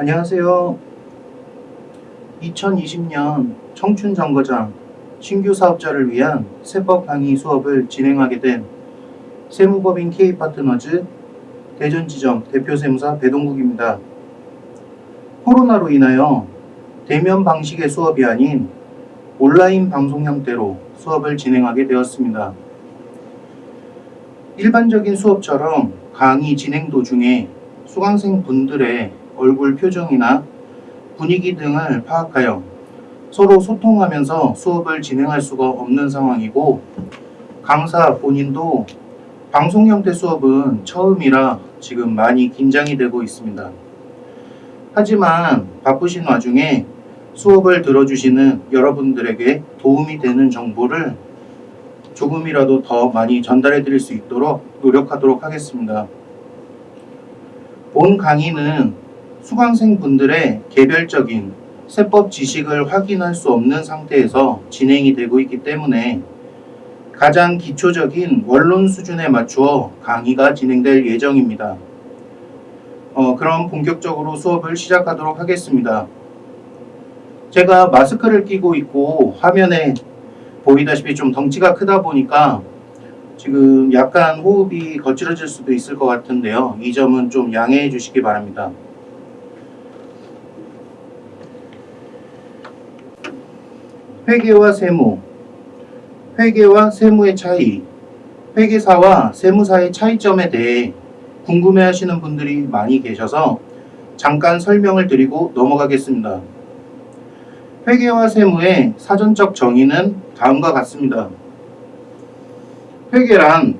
안녕하세요. 2020년 청춘정거장 신규 사업자를 위한 세법 강의 수업을 진행하게 된 세무법인 K파트너즈 대전지점 대표세무사 배동국입니다. 코로나로 인하여 대면 방식의 수업이 아닌 온라인 방송 형태로 수업을 진행하게 되었습니다. 일반적인 수업처럼 강의 진행 도중에 수강생 분들의 얼굴 표정이나 분위기 등을 파악하여 서로 소통하면서 수업을 진행할 수가 없는 상황이고 강사 본인도 방송 형태 수업은 처음이라 지금 많이 긴장이 되고 있습니다. 하지만 바쁘신 와중에 수업을 들어주시는 여러분들에게 도움이 되는 정보를 조금이라도 더 많이 전달해 드릴 수 있도록 노력하도록 하겠습니다. 본 강의는 수강생 분들의 개별적인 세법 지식을 확인할 수 없는 상태에서 진행이 되고 있기 때문에 가장 기초적인 원론 수준에 맞추어 강의가 진행될 예정입니다. 어, 그럼 본격적으로 수업을 시작하도록 하겠습니다. 제가 마스크를 끼고 있고 화면에 보이다시피 좀 덩치가 크다 보니까 지금 약간 호흡이 거칠어질 수도 있을 것 같은데요. 이 점은 좀 양해해 주시기 바랍니다. 회계와 세무 회계와 세무의 차이 회계사와 세무사의 차이점에 대해 궁금해 하시는 분들이 많이 계셔서 잠깐 설명을 드리고 넘어가겠습니다. 회계와 세무의 사전적 정의는 다음과 같습니다. 회계란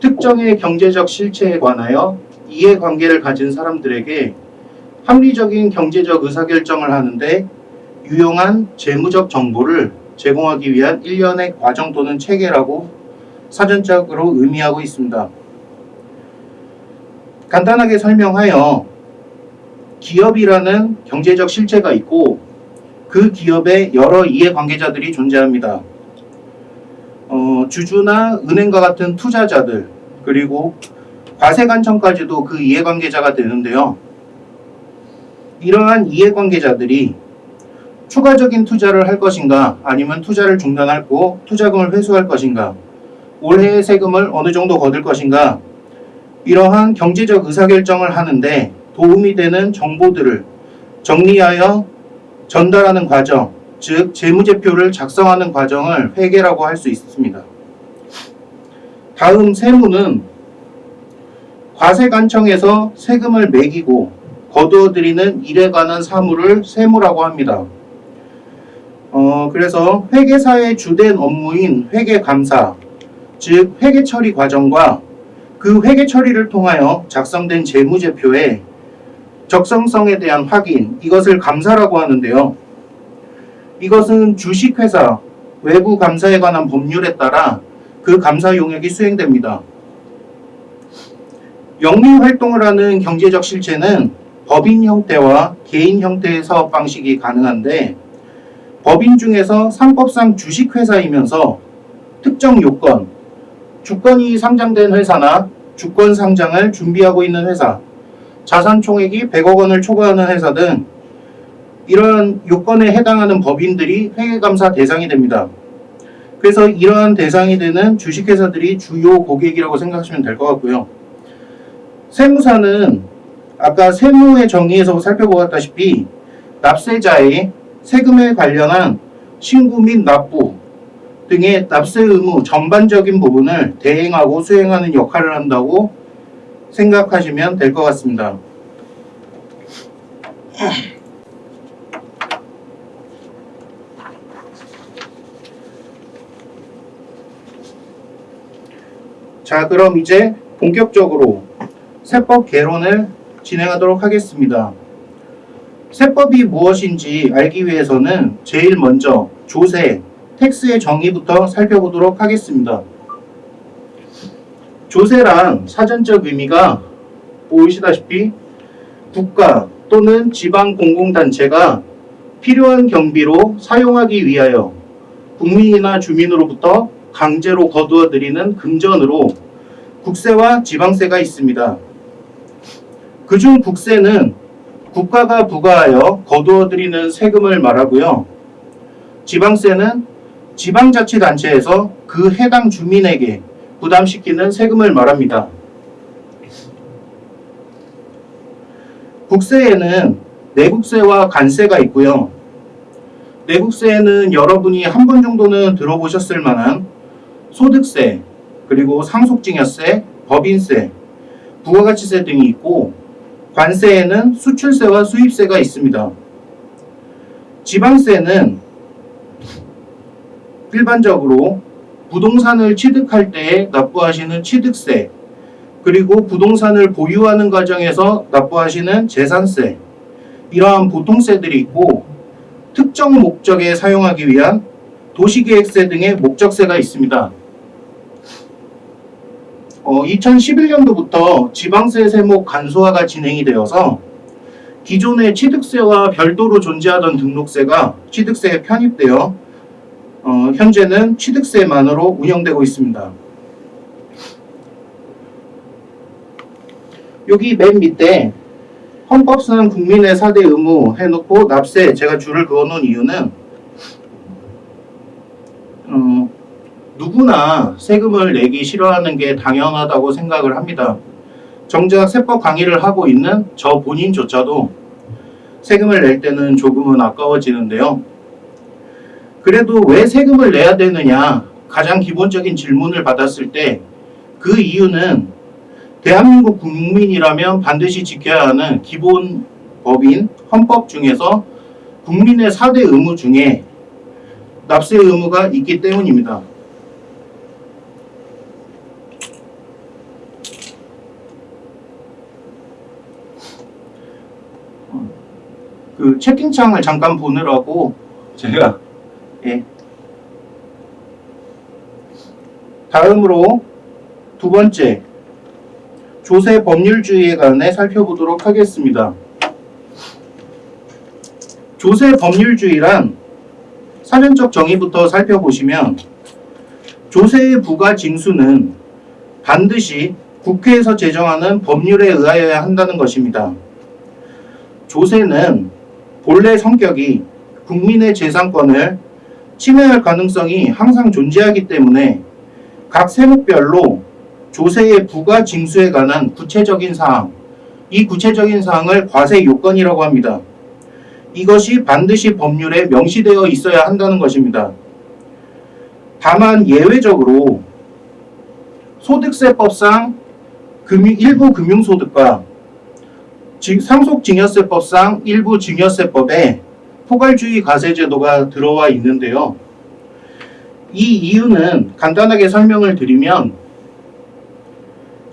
특정의 경제적 실체에 관하여 이해관계를 가진 사람들에게 합리적인 경제적 의사결정을 하는데 유용한 재무적 정보를 제공하기 위한 일련의 과정 또는 체계라고 사전적으로 의미하고 있습니다. 간단하게 설명하여 기업이라는 경제적 실체가 있고 그 기업에 여러 이해관계자들이 존재합니다. 어, 주주나 은행과 같은 투자자들 그리고 과세관청까지도 그 이해관계자가 되는데요. 이러한 이해관계자들이 추가적인 투자를 할 것인가 아니면 투자를 중단하고 투자금을 회수할 것인가 올해의 세금을 어느 정도 거둘 것인가 이러한 경제적 의사결정을 하는데 도움이 되는 정보들을 정리하여 전달하는 과정 즉 재무제표를 작성하는 과정을 회계라고 할 수 있습니다. 다음 세무는 과세관청에서 세금을 매기고 거두어들이는 일에 관한 사무를 세무라고 합니다. 어, 그래서 회계사의 주된 업무인 회계감사, 즉 회계처리 과정과 그 회계 처리를 통하여 작성된 재무제표의 적성성에 대한 확인, 이것을 감사라고 하는데요. 이것은 주식회사 외부 감사에 관한 법률에 따라 그 감사 용역이 수행됩니다. 영리 활동을 하는 경제적 실체는 법인 형태와 개인 형태의 사업 방식이 가능한데 법인 중에서 상법상 주식회사이면서 특정 요건, 주권이 상장된 회사나 주권 상장을 준비하고 있는 회사, 자산 총액이 100억 원을 초과하는 회사 등 이러한 요건에 해당하는 법인들이 회계감사 대상이 됩니다. 그래서 이러한 대상이 되는 주식회사들이 주요 고객이라고 생각하시면 될 것 같고요. 세무사는 아까 세무의 정의에서 살펴보았다시피 납세자의 세금에 관련한 신고 및 납부 등의 납세 의무 전반적인 부분을 대행하고 수행하는 역할을 한다고 생각하시면 될 것 같습니다. 자, 그럼 이제 본격적으로 세법 개론을 진행하도록 하겠습니다. 세법이 무엇인지 알기 위해서는 제일 먼저 조세, 텍스의 정의부터 살펴보도록 하겠습니다. 조세란 사전적 의미가 보이시다시피 국가 또는 지방 공공단체가 필요한 경비로 사용하기 위하여 국민이나 주민으로부터 강제로 거두어 들이는 금전으로 국세와 지방세가 있습니다. 그중 국세는 국가가 부과하여 거두어들이는 세금을 말하고요. 지방세는 지방자치단체에서 그 해당 주민에게 부담시키는 세금을 말합니다. 국세에는 내국세와 관세가 있고요. 내국세에는 여러분이 한 번 정도는 들어보셨을 만한 소득세, 그리고 상속증여세, 법인세, 부가가치세 등이 있고 관세에는 수출세와 수입세가 있습니다. 지방세는 일반적으로 부동산을 취득할 때에 납부하시는 취득세, 그리고 부동산을 보유하는 과정에서 납부하시는 재산세, 이러한 보통세들이 있고 특정 목적에 사용하기 위한 도시계획세 등의 목적세가 있습니다. 어, 2011년도부터 지방세 세목 간소화가 진행이 되어서 기존의 취득세와 별도로 존재하던 등록세가 취득세에 편입되어 어, 현재는 취득세만으로 운영되고 있습니다. 여기 맨 밑에 헌법상 국민의 4대 의무 해놓고 납세 제가 줄을 그어놓은 이유는 어, 누구나 세금을 내기 싫어하는 게 당연하다고 생각을 합니다. 정작 세법 강의를 하고 있는 저 본인조차도 세금을 낼 때는 조금은 아까워지는데요. 그래도 왜 세금을 내야 되느냐 가장 기본적인 질문을 받았을 때 그 이유는 대한민국 국민이라면 반드시 지켜야 하는 기본 법인 헌법 중에서 국민의 4대 의무 중에 납세 의무가 있기 때문입니다. 그 채팅창을 잠깐 보느라고 제가 예. 다음으로 두 번째 조세 법률주의에 관해 살펴보도록 하겠습니다. 조세 법률주의란 사전적 정의부터 살펴보시면 조세의 부과 징수는 반드시 국회에서 제정하는 법률에 의하여야 한다는 것입니다. 조세는 본래 성격이 국민의 재산권을 침해할 가능성이 항상 존재하기 때문에 각 세목별로 조세의 부과 징수에 관한 구체적인 사항, 이 구체적인 사항을 과세 요건이라고 합니다. 이것이 반드시 법률에 명시되어 있어야 한다는 것입니다. 다만 예외적으로 소득세법상 금융, 일부 금융소득과 상속증여세법상 일부 증여세법에 포괄주의 과세제도가 들어와 있는데요. 이 이유는 간단하게 설명을 드리면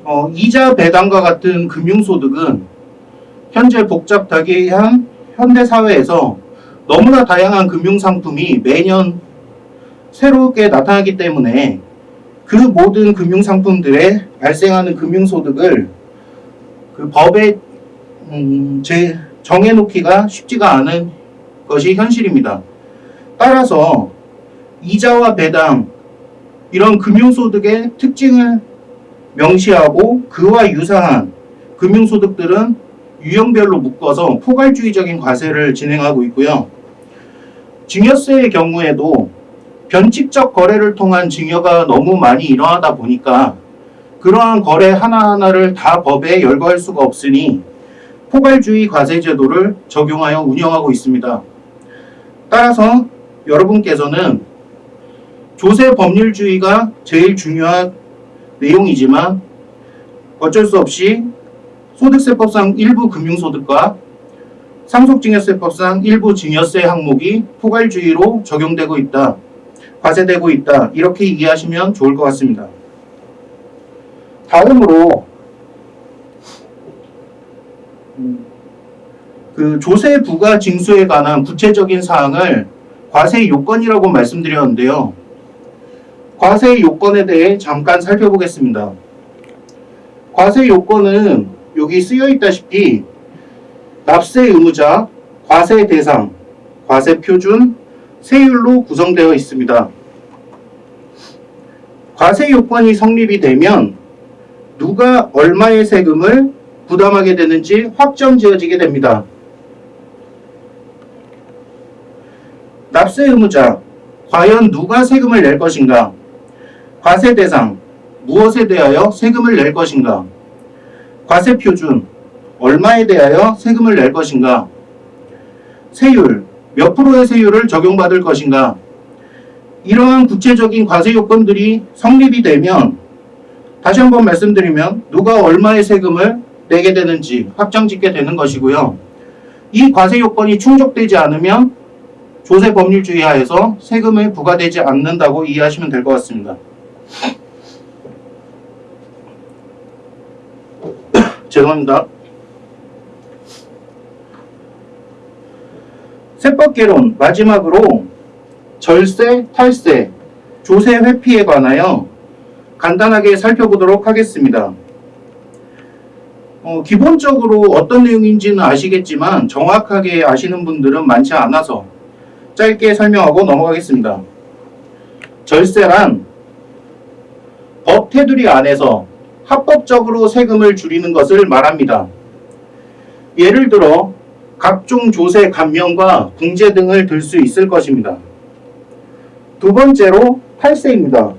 어, 이자 배당과 같은 금융소득은 현재 복잡하게한 현대사회에서 너무나 다양한 금융상품이 매년 새롭게 나타나기 때문에 그 모든 금융상품들에 발생하는 금융소득을 그 법에 음, 제 정해놓기가 쉽지가 않은 것이 현실입니다. 따라서 이자와 배당 이런 금융소득의 특징을 명시하고 그와 유사한 금융소득들은 유형별로 묶어서 포괄주의적인 과세를 진행하고 있고요. 증여세의 경우에도 변칙적 거래를 통한 증여가 너무 많이 일어나다 보니까 그러한 거래 하나하나를 다 법에 열거할 수가 없으니 포괄주의 과세제도를 적용하여 운영하고 있습니다. 따라서 여러분께서는 조세 법률주의가 제일 중요한 내용이지만 어쩔 수 없이 소득세법상 일부 금융소득과 상속증여세법상 일부 증여세 항목이 포괄주의로 적용되고 있다. 과세되고 있다. 이렇게 이해하시면 좋을 것 같습니다. 다음으로 그 조세 부과 징수에 관한 구체적인 사항을 과세 요건이라고 말씀드렸는데요. 과세 요건에 대해 잠깐 살펴보겠습니다. 과세 요건은 여기 쓰여 있다시피 납세 의무자, 과세 대상, 과세 표준, 세율로 구성되어 있습니다. 과세 요건이 성립이 되면 누가 얼마의 세금을 부담하게 되는지 확정 지어지게 됩니다. 납세 의무자, 과연 누가 세금을 낼 것인가? 과세 대상, 무엇에 대하여 세금을 낼 것인가? 과세 표준, 얼마에 대하여 세금을 낼 것인가? 세율, 몇 프로의 세율을 적용받을 것인가? 이러한 구체적인 과세 요건들이 성립이 되면 다시 한번 말씀드리면 누가 얼마의 세금을 내게 되는지 확정 짓게 되는 것이고요. 이 과세 요건이 충족되지 않으면 조세 법률주의 하에서 세금이 부과되지 않는다고 이해하시면 될 것 같습니다. 죄송합니다. 세법개론 마지막으로 절세, 탈세, 조세 회피에 관하여 간단하게 살펴보도록 하겠습니다. 어, 기본적으로 어떤 내용인지는 아시겠지만 정확하게 아시는 분들은 많지 않아서 짧게 설명하고 넘어가겠습니다. 절세란 법 테두리 안에서 합법적으로 세금을 줄이는 것을 말합니다. 예를 들어 각종 조세 감면과 궁제 등을 들 수 있을 것입니다. 두 번째로 탈세입니다.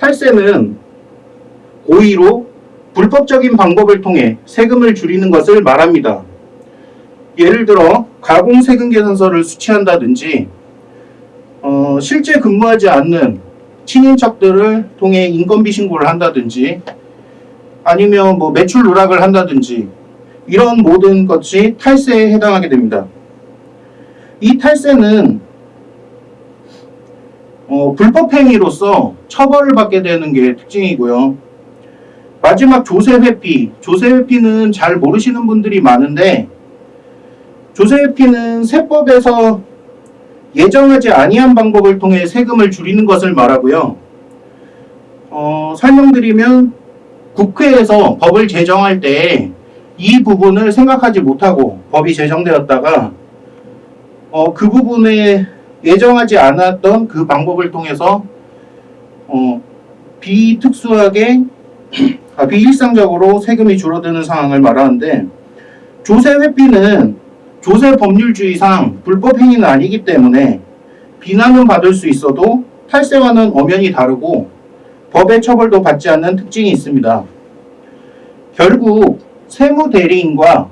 탈세는 고의로 불법적인 방법을 통해 세금을 줄이는 것을 말합니다. 예를 들어 가공세금 계산서를 수취한다든지 어, 실제 근무하지 않는 친인척들을 통해 인건비 신고를 한다든지 아니면 뭐 매출 누락을 한다든지 이런 모든 것이 탈세에 해당하게 됩니다. 이 탈세는 어, 불법 행위로서 처벌을 받게 되는 게 특징이고요. 마지막 조세 회피. 조세 회피는 잘 모르시는 분들이 많은데 조세 회피는 세법에서 예정하지 아니한 방법을 통해 세금을 줄이는 것을 말하고요. 어, 설명드리면 국회에서 법을 제정할 때 이 부분을 생각하지 못하고 법이 제정되었다가 어, 그 부분에 예정하지 않았던 그 방법을 통해서 어, 비특수하게 아, 비일상적으로 세금이 줄어드는 상황을 말하는데 조세 회피는 조세 법률주의상 불법 행위는 아니기 때문에 비난은 받을 수 있어도 탈세와는 엄연히 다르고 법의 처벌도 받지 않는 특징이 있습니다. 결국 세무대리인과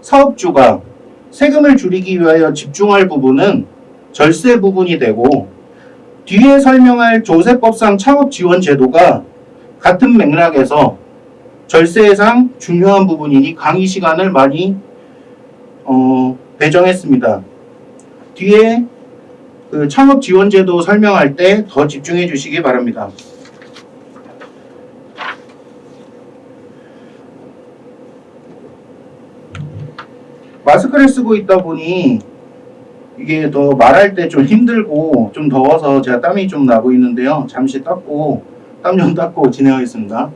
사업주가 세금을 줄이기 위하여 집중할 부분은 절세 부분이 되고 뒤에 설명할 조세법상 창업지원제도가 같은 맥락에서 절세상 중요한 부분이니 강의 시간을 많이 어, 배정했습니다. 뒤에 그 창업지원제도 설명할 때 더 집중해 주시기 바랍니다. 마스크를 쓰고 있다 보니 이게 더 말할 때 좀 힘들고 좀 더워서 제가 땀이 좀 나고 있는데요. 잠시 닦고 땀 좀 닦고 진행하겠습니다.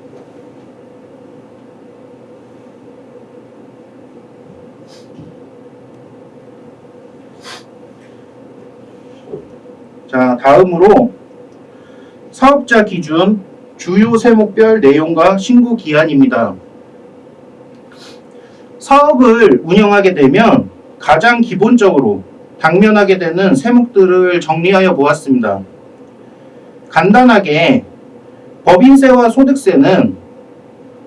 자, 다음으로 사업자 기준 주요 세목별 내용과 신고 기한입니다. 사업을 운영하게 되면 가장 기본적으로 당면하게 되는 세목들을 정리하여 보았습니다. 간단하게 법인세와 소득세는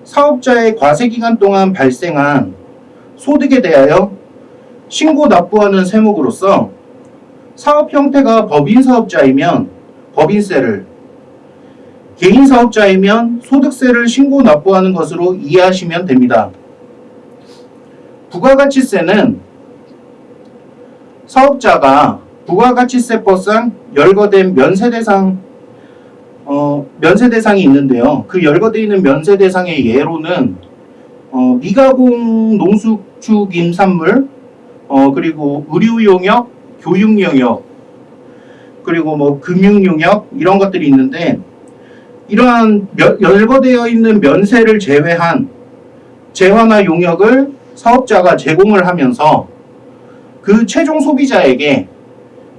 사업자의 과세기간 동안 발생한 소득에 대하여 신고 납부하는 세목으로서 사업 형태가 법인 사업자이면 법인세를 개인 사업자이면 소득세를 신고 납부하는 것으로 이해하시면 됩니다. 부가가치세는 사업자가 부가가치세법상 열거된 면세대상 어, 면세대상이 있는데요. 그 열거되어 있는 면세대상의 예로는 어, 미가공 농수축 임산물 어, 그리고 의료 용역, 교육 용역 그리고 뭐 금융 용역 이런 것들이 있는데 이러한 면, 열거되어 있는 면세를 제외한 재화나 용역을 사업자가 제공을 하면서 그 최종 소비자에게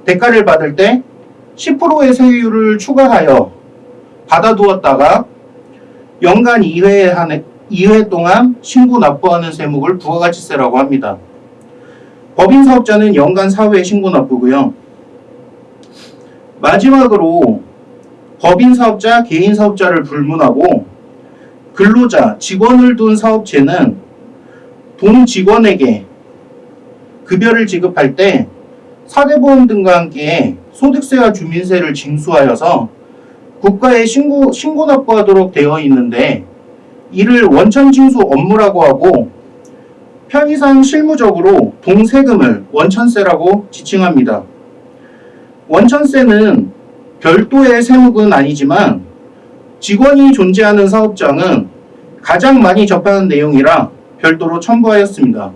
대가를 받을 때 10%의 세율을 추가하여 받아두었다가 연간 2회 한 2회 동안 신고 납부하는 세목을 부가가치세라고 합니다. 법인 사업자는 연간 사후에 신고 납부고요. 마지막으로 법인 사업자, 개인 사업자를 불문하고 근로자, 직원을 둔 사업체는 동 직원에게 급여를 지급할 때 사대보험 등과 함께 소득세와 주민세를 징수하여서 국가에 신고, 신고 납부하도록 되어 있는데 이를 원천 징수 업무라고 하고 편의상 실무적으로 동세금을 원천세라고 지칭합니다. 원천세는 별도의 세목은 아니지만 직원이 존재하는 사업장은 가장 많이 접하는 내용이라 별도로 첨부하였습니다.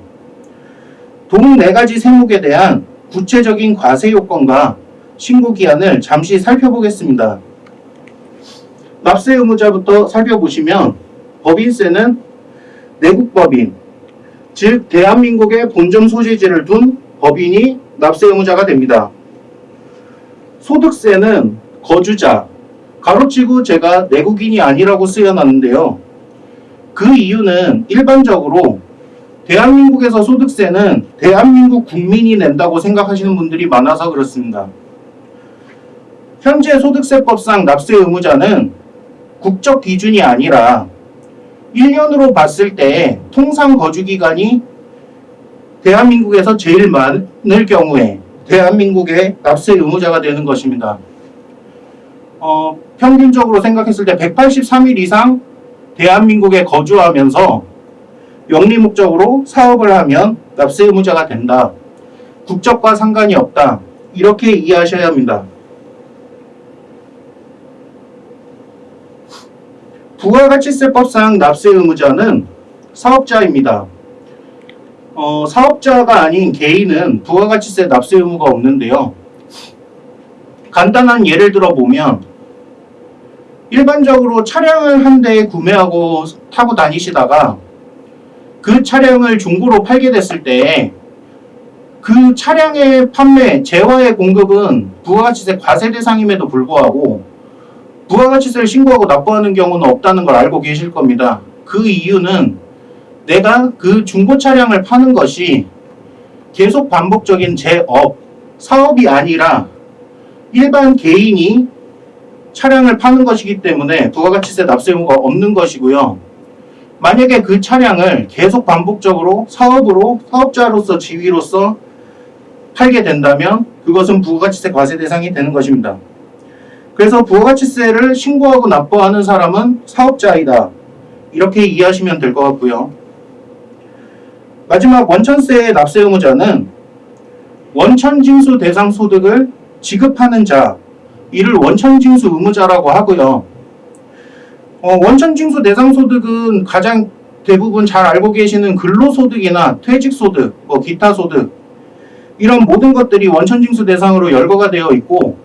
동네 가지 세목에 대한 구체적인 과세 요건과 신고 기한을 잠시 살펴보겠습니다. 납세 의무자부터 살펴보시면 법인세는 내국법인, 즉 대한민국의 본점 소재지를 둔 법인이 납세 의무자가 됩니다. 소득세는 거주자, 가로치고 제가 내국인이 아니라고 쓰여놨는데요. 그 이유는 일반적으로 대한민국에서 소득세는 대한민국 국민이 낸다고 생각하시는 분들이 많아서 그렇습니다. 현재 소득세법상 납세 의무자는 국적 기준이 아니라 1년으로 봤을 때 통상 거주 기간이 대한민국에서 제일 많을 경우에 대한민국의 납세 의무자가 되는 것입니다. 어, 평균적으로 생각했을 때 183일 이상 대한민국에 거주하면서 영리 목적으로 사업을 하면 납세 의무자가 된다. 국적과 상관이 없다. 이렇게 이해하셔야 합니다. 부가가치세법상 납세 의무자는 사업자입니다. 어, 사업자가 아닌 개인은 부가가치세 납세 의무가 없는데요. 간단한 예를 들어 보면 일반적으로 차량을 한 대 구매하고 타고 다니시다가 그 차량을 중고로 팔게 됐을 때 그 차량의 판매, 재화의 공급은 부가가치세 과세 대상임에도 불구하고 부가가치세를 신고하고 납부하는 경우는 없다는 걸 알고 계실 겁니다. 그 이유는 내가 그 중고 차량을 파는 것이 계속 반복적인 제 업, 사업이 아니라 일반 개인이 차량을 파는 것이기 때문에 부가가치세 납세 의무가 없는 것이고요. 만약에 그 차량을 계속 반복적으로 사업으로 사업자로서 지위로서 팔게 된다면 그것은 부가가치세 과세 대상이 되는 것입니다. 그래서 부가가치세를 신고하고 납부하는 사람은 사업자이다. 이렇게 이해하시면 될 것 같고요. 마지막 원천세의 납세 의무자는 원천징수 대상 소득을 지급하는 자, 이를 원천징수 의무자라고 하고요. 어, 원천징수 대상 소득은 가장 대부분 잘 알고 계시는 근로소득이나 퇴직소득, 뭐 기타 소득 이런 모든 것들이 원천징수 대상으로 열거가 되어 있고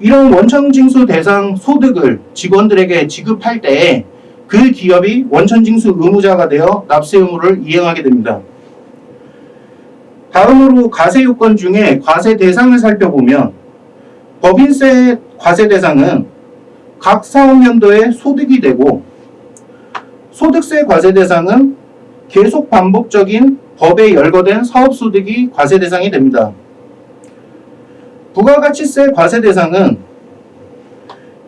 이런 원천징수 대상 소득을 직원들에게 지급할 때 그 기업이 원천징수 의무자가 되어 납세 의무를 이행하게 됩니다. 다음으로 과세 요건 중에 과세 대상을 살펴보면 법인세 과세 대상은 각 사업연도의 소득이 되고 소득세 과세 대상은 계속 반복적인 법에 열거된 사업소득이 과세 대상이 됩니다. 부가가치세 과세 대상은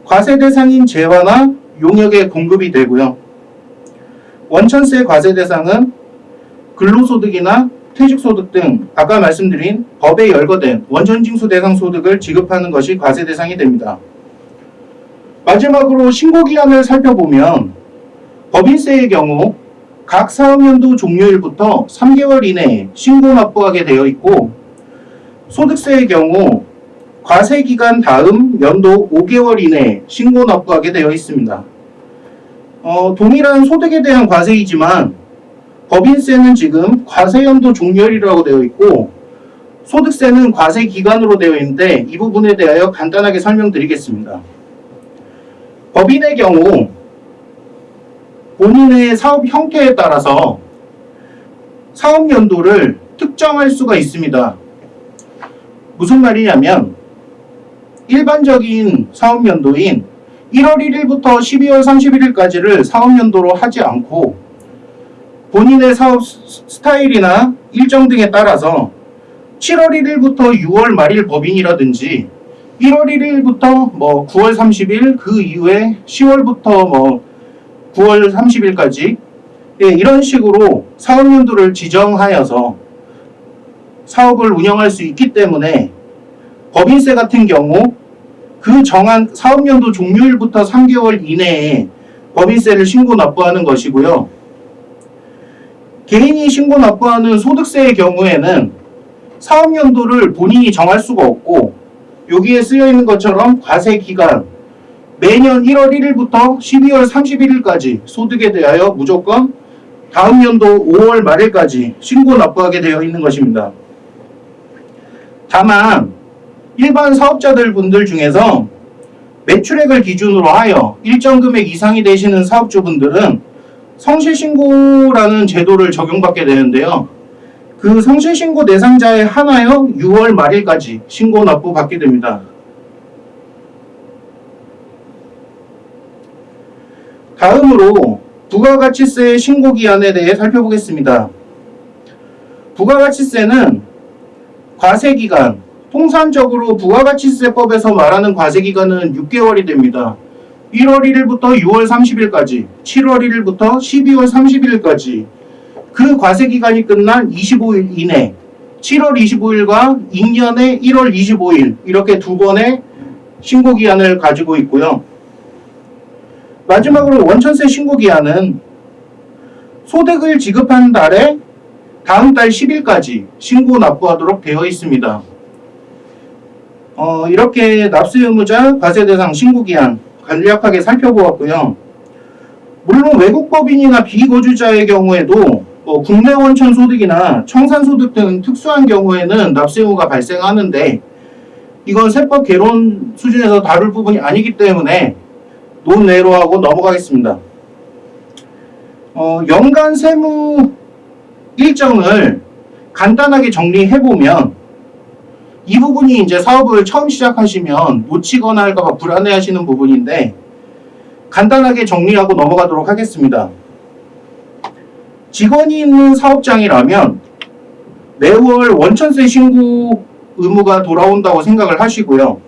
과세 대상인 재화나 용역에 공급이 되고요. 원천세 과세 대상은 근로소득이나 퇴직소득 등 아까 말씀드린 법에 열거된 원천징수 대상 소득을 지급하는 것이 과세 대상이 됩니다. 마지막으로 신고기한을 살펴보면 법인세의 경우 각 사업연도 종료일부터 3개월 이내에 신고 납부하게 되어 있고 소득세의 경우 과세기간 다음 연도 5개월 이내에 신고 납부하게 되어 있습니다. 어, 동일한 소득에 대한 과세이지만 법인세는 지금 과세연도 종료일이라고 되어 있고 소득세는 과세기간으로 되어 있는데 이 부분에 대하여 간단하게 설명드리겠습니다. 법인의 경우 본인의 사업 형태에 따라서 사업 연도를 특정할 수가 있습니다. 무슨 말이냐면 일반적인 사업 연도인 1월 1일부터 12월 31일까지를 사업 연도로 하지 않고 본인의 사업 스타일이나 일정 등에 따라서 7월 1일부터 6월 말일 법인이라든지 1월 1일부터 뭐 9월 30일 그 이후에 10월부터 뭐 9월 30일까지 예, 이런 식으로 사업연도를 지정하여서 사업을 운영할 수 있기 때문에 법인세 같은 경우 그 정한 사업연도 종료일부터 3개월 이내에 법인세를 신고 납부하는 것이고요. 개인이 신고 납부하는 소득세의 경우에는 사업연도를 본인이 정할 수가 없고 여기에 쓰여 있는 것처럼 과세 기간 매년 1월 1일부터 12월 31일까지 소득에 대하여 무조건 다음 연도 5월 말일까지 신고 납부하게 되어 있는 것입니다. 다만 일반 사업자들 분들 중에서 매출액을 기준으로 하여 일정 금액 이상이 되시는 사업주분들은 성실신고라는 제도를 적용받게 되는데요. 그 성실신고 대상자에 한하여 6월 말일까지 신고 납부 받게 됩니다. 다음으로 부가가치세 신고기한에 대해 살펴보겠습니다. 부가가치세는 과세기간, 통상적으로 부가가치세법에서 말하는 과세기간은 6개월이 됩니다. 1월 1일부터 6월 30일까지, 7월 1일부터 12월 30일까지 그 과세기간이 끝난 25일 이내 7월 25일과 익년의 1월 25일 이렇게 두 번의 신고기한을 가지고 있고요. 마지막으로 원천세 신고기한은 소득을 지급한 달에 다음 달 10일까지 신고 납부하도록 되어 있습니다. 어, 이렇게 납세 의무자 과세 대상 신고 기한 간략하게 살펴보았고요. 물론 외국 법인이나 비거주자의 경우에도 뭐 국내 원천 소득이나 청산 소득 등 특수한 경우에는 납세 의무가 발생하는데 이건 세법 개론 수준에서 다룰 부분이 아니기 때문에 논외로 하고 넘어가겠습니다. 어, 연간 세무 일정을 간단하게 정리해보면 이 부분이 이제 사업을 처음 시작하시면 놓치거나 할까봐 불안해하시는 부분인데 간단하게 정리하고 넘어가도록 하겠습니다. 직원이 있는 사업장이라면 매월 원천세 신고 의무가 돌아온다고 생각을 하시고요.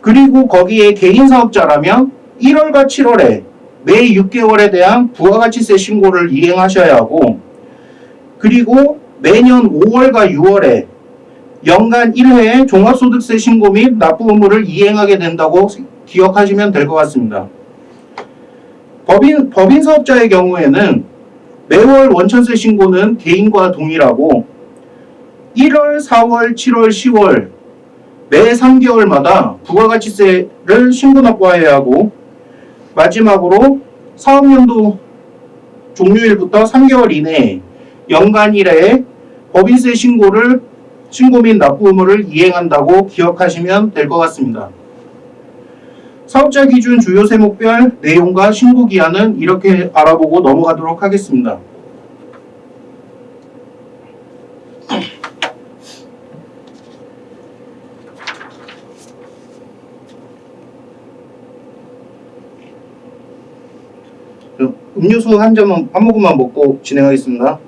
그리고 거기에 개인 사업자라면 1월과 7월에 매 6개월에 대한 부가가치세 신고를 이행하셔야 하고 그리고 매년 5월과 6월에 연간 1회 종합소득세 신고 및 납부 의무를 이행하게 된다고 기억하시면 될 것 같습니다. 법인, 법인 사업자의 경우에는 매월 원천세 신고는 개인과 동일하고 1월, 4월, 7월, 10월 매 3개월마다 부가가치세를 신고 납부해야 하고 마지막으로 사업연도 종료일부터 3개월 이내에 연간 1회에 법인세 신고를 신고 및 납부 의무를 이행한다고 기억하시면 될 것 같습니다. 사업자 기준 주요 세목별 내용과 신고 기한은 이렇게 알아보고 넘어가도록 하겠습니다. 음료수 한 잔만 한 모금만 먹고 진행하겠습니다.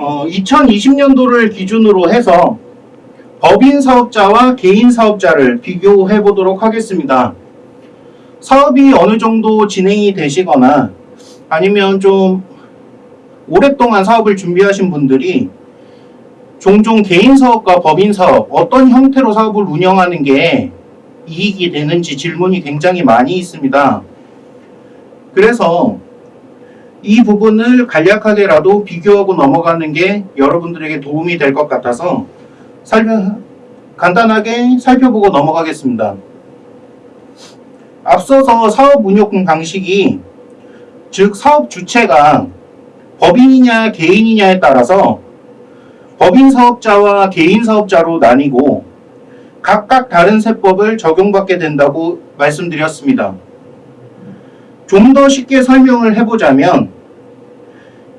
어, 2020년도를 기준으로 해서 법인 사업자와 개인 사업자를 비교해 보도록 하겠습니다. 사업이 어느 정도 진행이 되시거나 아니면 좀 오랫동안 사업을 준비하신 분들이 종종 개인 사업과 법인 사업 어떤 형태로 사업을 운영하는 게 이익이 되는지 질문이 굉장히 많이 있습니다. 그래서 이 부분을 간략하게라도 비교하고 넘어가는 게 여러분들에게 도움이 될 것 같아서 살펴, 간단하게 살펴보고 넘어가겠습니다. 앞서서 사업 운영 방식이 즉 사업 주체가 법인이냐 개인이냐에 따라서 법인 사업자와 개인 사업자로 나뉘고 각각 다른 세법을 적용받게 된다고 말씀드렸습니다. 좀 더 쉽게 설명을 해보자면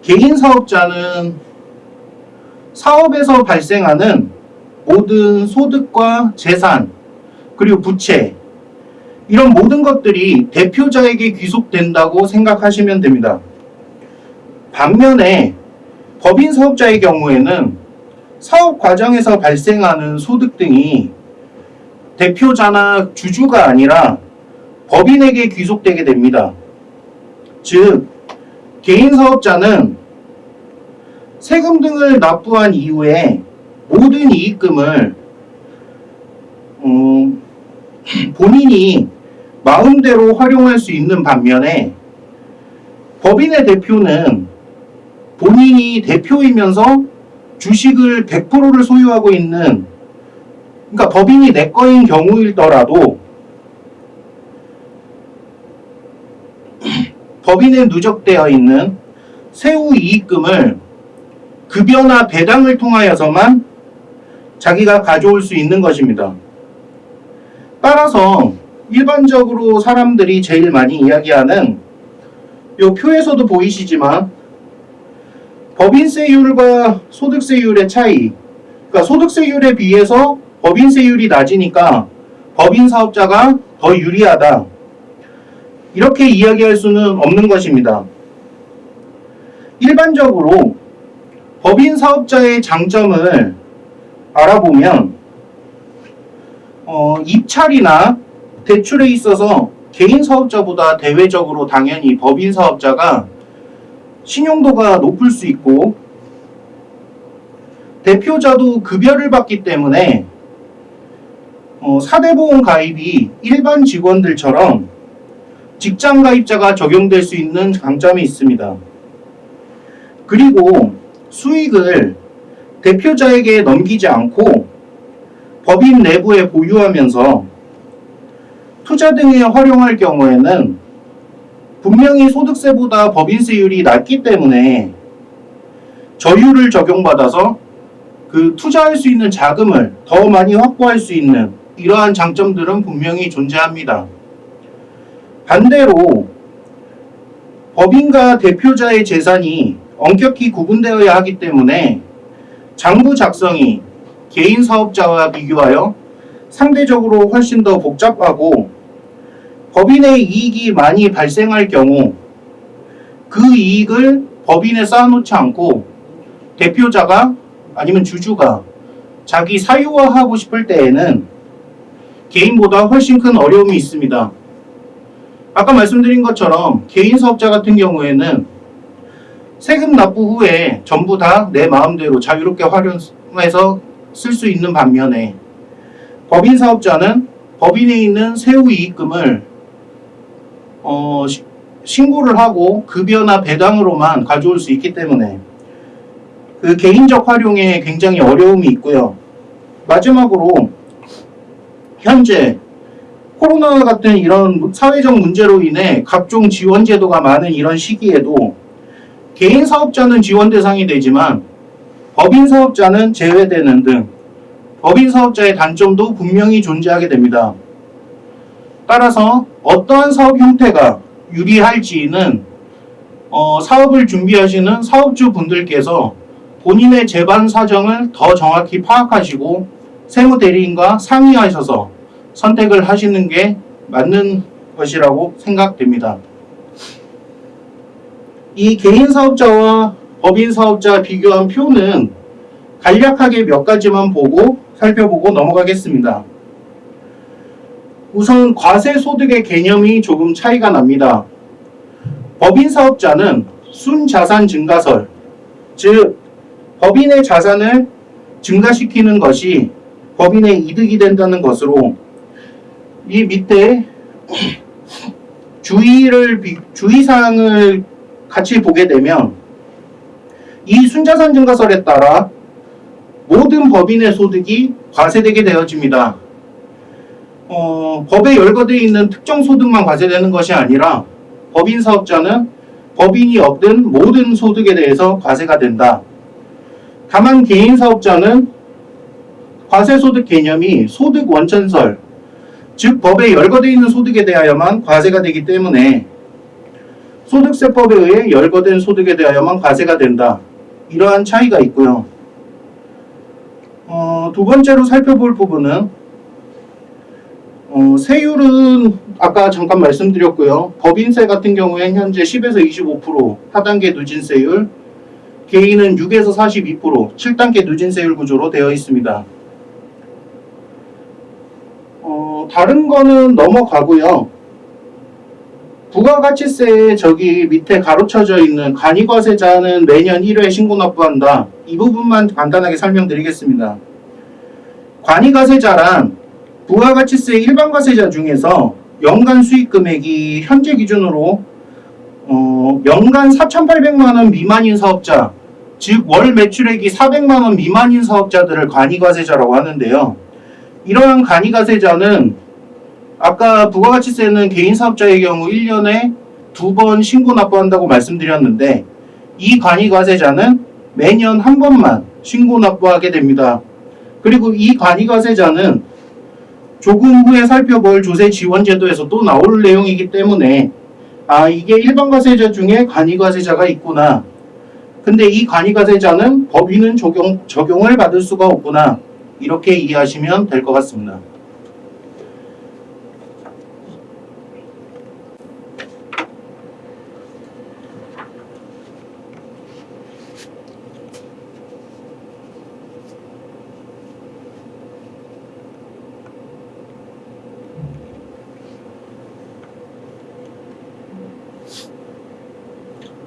개인 사업자는 사업에서 발생하는 모든 소득과 재산 그리고 부채 이런 모든 것들이 대표자에게 귀속된다고 생각하시면 됩니다. 반면에 법인 사업자의 경우에는 사업 과정에서 발생하는 소득 등이 대표자나 주주가 아니라 법인에게 귀속되게 됩니다. 즉, 개인 사업자는 세금 등을 납부한 이후에 모든 이익금을 음, 본인이 마음대로 활용할 수 있는 반면에 법인의 대표는 본인이 대표이면서 주식을 100%를 소유하고 있는 그러니까 법인이 내 거인 경우일더라도 법인에 누적되어 있는 세후 이익금을 급여나 배당을 통하여서만 자기가 가져올 수 있는 것입니다. 따라서 일반적으로 사람들이 제일 많이 이야기하는 이 표에서도 보이시지만 법인세율과 소득세율의 차이 그러니까 소득세율에 비해서 법인세율이 낮으니까 법인 사업자가 더 유리하다 이렇게 이야기할 수는 없는 것입니다. 일반적으로 법인 사업자의 장점을 알아보면 어, 입찰이나 대출에 있어서 개인 사업자보다 대외적으로 당연히 법인 사업자가 신용도가 높을 수 있고 대표자도 급여를 받기 때문에 어, 사대보험 가입이 일반 직원들처럼 직장 가입자가 적용될 수 있는 강점이 있습니다. 그리고 수익을 대표자에게 넘기지 않고 법인 내부에 보유하면서 투자 등에 활용할 경우에는 분명히 소득세보다 법인세율이 낮기 때문에 저율을 적용받아서 그 투자할 수 있는 자금을 더 많이 확보할 수 있는 이러한 장점들은 분명히 존재합니다. 반대로 법인과 대표자의 재산이 엄격히 구분되어야 하기 때문에 장부 작성이 개인 사업자와 비교하여 상대적으로 훨씬 더 복잡하고 법인의 이익이 많이 발생할 경우 그 이익을 법인에 쌓아놓지 않고 대표자가 아니면 주주가 자기 사유화하고 싶을 때에는 개인보다 훨씬 큰 어려움이 있습니다. 아까 말씀드린 것처럼 개인 사업자 같은 경우에는 세금 납부 후에 전부 다 내 마음대로 자유롭게 활용해서 쓸 수 있는 반면에 법인 사업자는 법인에 있는 세후 이익금을 어, 시, 신고를 하고 급여나 배당으로만 가져올 수 있기 때문에 그 개인적 활용에 굉장히 어려움이 있고요. 마지막으로 현재 코로나 같은 이런 사회적 문제로 인해 각종 지원 제도가 많은 이런 시기에도 개인 사업자는 지원 대상이 되지만 법인 사업자는 제외되는 등 법인 사업자의 단점도 분명히 존재하게 됩니다. 따라서 어떠한 사업 형태가 유리할지는 어, 사업을 준비하시는 사업주 분들께서 본인의 재반 사정을 더 정확히 파악하시고 세무대리인과 상의하셔서 선택을 하시는 게 맞는 것이라고 생각됩니다. 이 개인 사업자와 법인 사업자 비교한 표는 간략하게 몇 가지만 보고 살펴보고 넘어가겠습니다. 우선 과세 소득의 개념이 조금 차이가 납니다. 법인 사업자는 순자산 증가설, 즉 법인의 자산을 증가시키는 것이 법인의 이득이 된다는 것으로 이 밑에 주의를 주의사항을 같이 보게 되면 이 순자산 증가설에 따라 모든 법인의 소득이 과세되게 되어집니다. 어, 법에 열거되어 있는 특정 소득만 과세되는 것이 아니라 법인 사업자는 법인이 얻은 모든 소득에 대해서 과세가 된다. 다만 개인 사업자는 과세소득 개념이 소득 원천설, 즉 법에 열거되어 있는 소득에 대하여만 과세가 되기 때문에 소득세법에 의해 열거된 소득에 대하여만 과세가 된다. 이러한 차이가 있고요. 어, 두 번째로 살펴볼 부분은 어, 세율은 아까 잠깐 말씀드렸고요. 법인세 같은 경우엔 현재 10에서 25% 하단계 누진세율, 개인은 6에서 42%, 7단계 누진세율 구조로 되어 있습니다. 어, 다른 거는 넘어가고요. 부가가치세에 저기 밑에 가로쳐져 있는 간이과세자는 매년 1회 신고 납부한다. 이 부분만 간단하게 설명드리겠습니다. 관이과세자란 부가가치세 일반과세자 중에서 연간 수익 금액이 현재 기준으로 어, 연간 4,800만 원 미만인 사업자, 즉 월 매출액이 400만 원 미만인 사업자들을 간이과세자라고 하는데요. 이러한 간이과세자는 아까 부가가치세는 개인 사업자의 경우 1년에 두 번 신고 납부한다고 말씀드렸는데 이 간이과세자는 매년 한 번만 신고 납부하게 됩니다. 그리고 이 간이과세자는 조금 후에 살펴볼 조세 지원 제도에서 또 나올 내용이기 때문에 아 이게 일반 과세자 중에 간이과세자가 있구나. 근데 이 간이과세자는 법인은 적용 적용을 받을 수가 없구나. 이렇게 이해하시면 될 것 같습니다.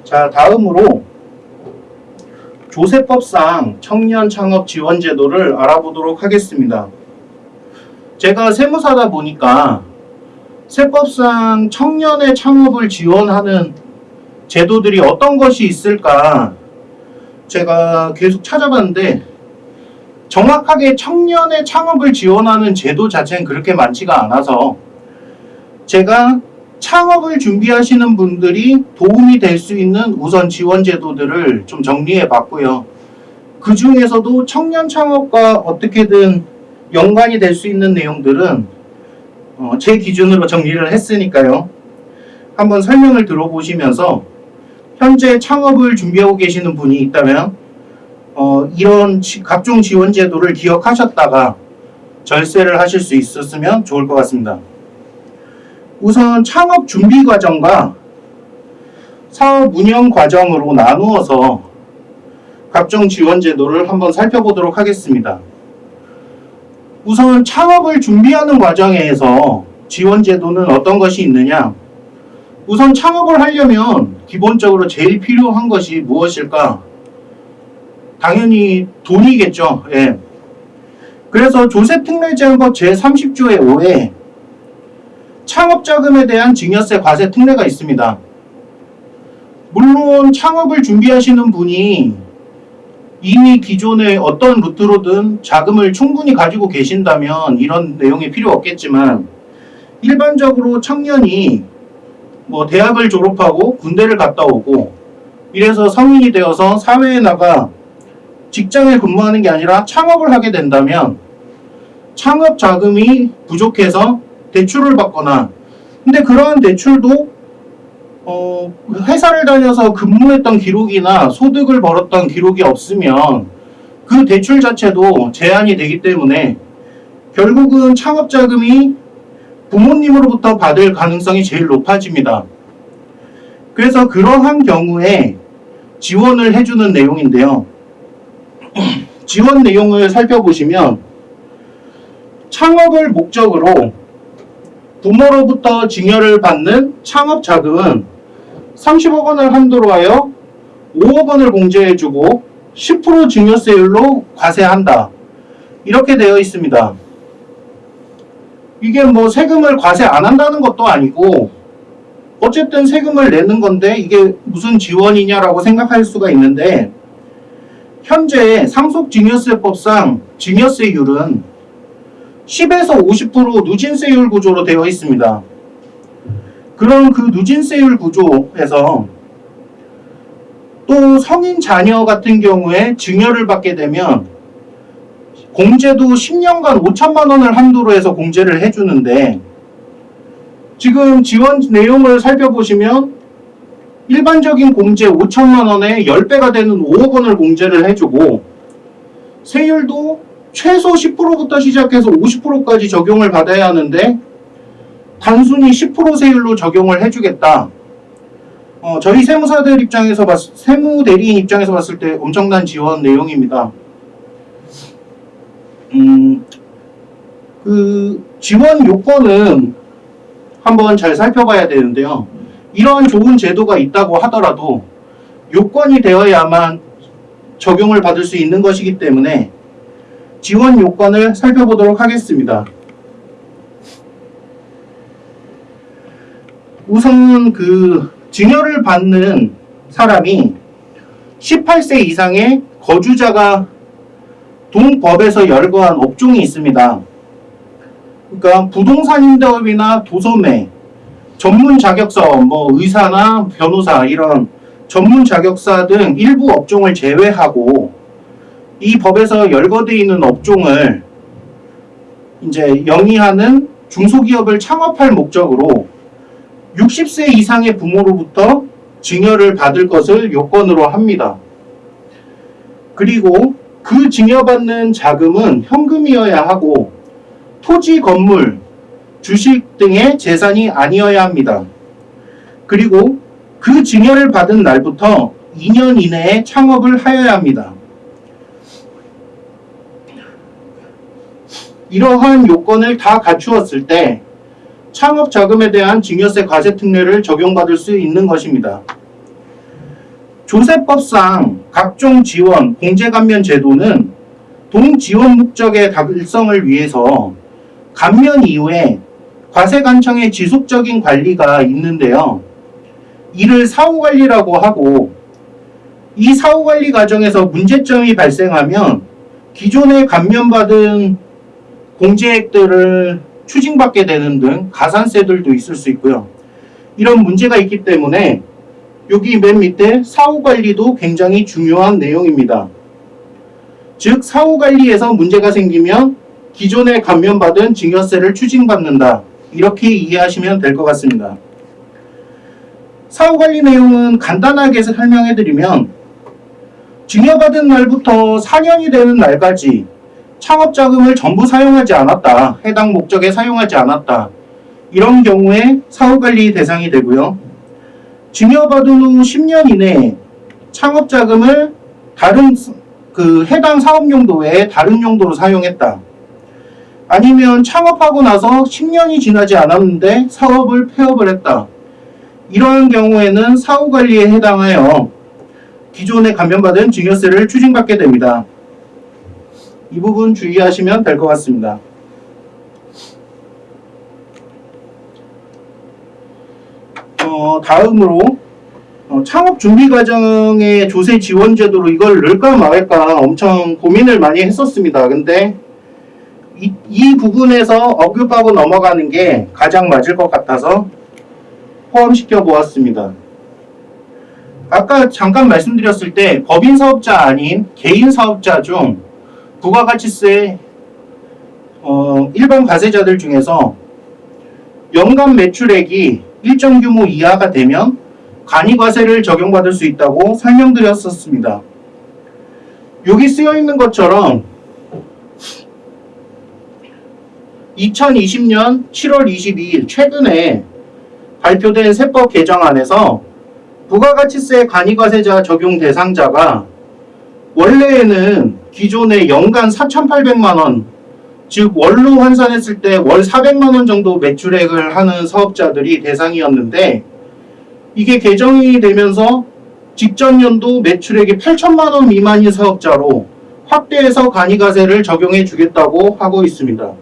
자, 다음으로 조세법상 청년 창업 지원 제도를 알아보도록 하겠습니다. 제가 세무사다 보니까 세법상 청년의 창업을 지원하는 제도들이 어떤 것이 있을까 제가 계속 찾아봤는데 정확하게 청년의 창업을 지원하는 제도 자체는 그렇게 많지가 않아서 제가 창업을 준비하시는 분들이 도움이 될 수 있는 우선 지원 제도들을 좀 정리해 봤고요. 그 중에서도 청년 창업과 어떻게든 연관이 될 수 있는 내용들은 어, 제 기준으로 정리를 했으니까요. 한번 설명을 들어보시면서 현재 창업을 준비하고 계시는 분이 있다면 어, 이런 지- 각종 지원 제도를 기억하셨다가 절세를 하실 수 있었으면 좋을 것 같습니다. 우선 창업 준비 과정과 사업 운영 과정으로 나누어서 각종 지원 제도를 한번 살펴보도록 하겠습니다. 우선 창업을 준비하는 과정에서 지원 제도는 어떤 것이 있느냐? 우선 창업을 하려면 기본적으로 제일 필요한 것이 무엇일까? 당연히 돈이겠죠. 예. 그래서 조세특례제한법 제30조의 5에 창업자금에 대한 증여세 과세 특례가 있습니다. 물론 창업을 준비하시는 분이 이미 기존에 어떤 루트로든 자금을 충분히 가지고 계신다면 이런 내용이 필요 없겠지만 일반적으로 청년이 뭐 대학을 졸업하고 군대를 갔다 오고 이래서 성인이 되어서 사회에 나가 직장에 근무하는 게 아니라 창업을 하게 된다면 창업 자금이 부족해서 대출을 받거나 근데 그러한 대출도 어, 회사를 다녀서 근무했던 기록이나 소득을 벌었던 기록이 없으면 그 대출 자체도 제한이 되기 때문에 결국은 창업 자금이 부모님으로부터 받을 가능성이 제일 높아집니다. 그래서 그러한 경우에 지원을 해주는 내용인데요. 지원 내용을 살펴보시면 창업을 목적으로 부모로부터 증여를 받는 창업 자금은 30억 원을 한도로 하여 5억 원을 공제해주고 10% 증여세율로 과세한다. 이렇게 되어 있습니다. 이게 뭐 세금을 과세 안 한다는 것도 아니고 어쨌든 세금을 내는 건데 이게 무슨 지원이냐라고 생각할 수가 있는데 현재 상속증여세법상 증여세율은 10에서 50% 누진세율 구조로 되어 있습니다. 그런 그 누진세율 구조에서 또 성인 자녀 같은 경우에 증여를 받게 되면 공제도 10년간 5천만 원을 한도로 해서 공제를 해주는데 지금 지원 내용을 살펴보시면 일반적인 공제 5천만 원에 10배가 되는 5억 원을 공제를 해주고 세율도 최소 10%부터 시작해서 50%까지 적용을 받아야 하는데 단순히 10% 세율로 적용을 해주겠다. 어, 저희 세무사들 입장에서 봤, 세무 대리인 입장에서 봤을 때 엄청난 지원 내용입니다. 음, 그 지원 요건은 한번 잘 살펴봐야 되는데요. 이러한 좋은 제도가 있다고 하더라도 요건이 되어야만 적용을 받을 수 있는 것이기 때문에 지원 요건을 살펴보도록 하겠습니다. 우선 그 증여를 받는 사람이 18세 이상의 거주자가 동법에서 열거한 업종이 있습니다. 그러니까 부동산 임대업이나 도소매, 전문 자격서, 뭐 의사나 변호사 이런 전문 자격사 등 일부 업종을 제외하고 이 법에서 열거되어 있는 업종을 이제 영위하는 중소기업을 창업할 목적으로 60세 이상의 부모로부터 증여를 받을 것을 요건으로 합니다. 그리고 그 증여받는 자금은 현금이어야 하고 토지, 건물, 주식 등의 재산이 아니어야 합니다. 그리고 그 증여를 받은 날부터 2년 이내에 창업을 하여야 합니다. 이러한 요건을 다 갖추었을 때 창업 자금에 대한 증여세 과세 특례를 적용받을 수 있는 것입니다. 조세법상 각종 지원, 공제감면 제도는 동지원 목적의 달성을 위해서 감면 이후에 과세관청의 지속적인 관리가 있는데요. 이를 사후관리라고 하고 이 사후관리 과정에서 문제점이 발생하면 기존에 감면받은 공제액들을 추징받게 되는 등 가산세들도 있을 수 있고요. 이런 문제가 있기 때문에 여기 맨 밑에 사후관리도 굉장히 중요한 내용입니다. 즉 사후관리에서 문제가 생기면 기존에 감면받은 증여세를 추징받는다. 이렇게 이해하시면 될 것 같습니다. 사후관리 내용은 간단하게 설명해드리면 증여받은 날부터 4년이 되는 날까지 창업자금을 전부 사용하지 않았다. 해당 목적에 사용하지 않았다. 이런 경우에 사후관리 대상이 되고요. 증여받은 후 10년 이내에 창업자금을 다른 그 해당 사업 용도 외에 다른 용도로 사용했다. 아니면 창업하고 나서 10년이 지나지 않았는데 사업을 폐업을 했다. 이러한 경우에는 사후관리에 해당하여 기존에 감면받은 증여세를 추징받게 됩니다. 이 부분 주의하시면 될 것 같습니다. 어, 다음으로 어, 창업 준비 과정의 조세 지원 제도로 이걸 넣을까 말까 엄청 고민을 많이 했었습니다. 근데 이, 이 부분에서 언급하고 넘어가는 게 가장 맞을 것 같아서 포함시켜 보았습니다. 아까 잠깐 말씀드렸을 때 법인 사업자 아닌 개인 사업자 중 부가가치세 어, 일반 과세자들 중에서 연간 매출액이 일정 규모 이하가 되면 간이과세를 적용받을 수 있다고 설명드렸었습니다. 여기 쓰여 있는 것처럼 2020년 7월 22일 최근에 발표된 세법 개정안에서 부가가치세 간이과세자 적용 대상자가 원래에는 기존의 연간 4,800만 원, 즉 월로 환산했을 때 월 400만 원 정도 매출액을 하는 사업자들이 대상이었는데 이게 개정이 되면서 직전 연도 매출액이 8천만 원 미만인 사업자로 확대해서 간이가세를 적용해 주겠다고 하고 있습니다.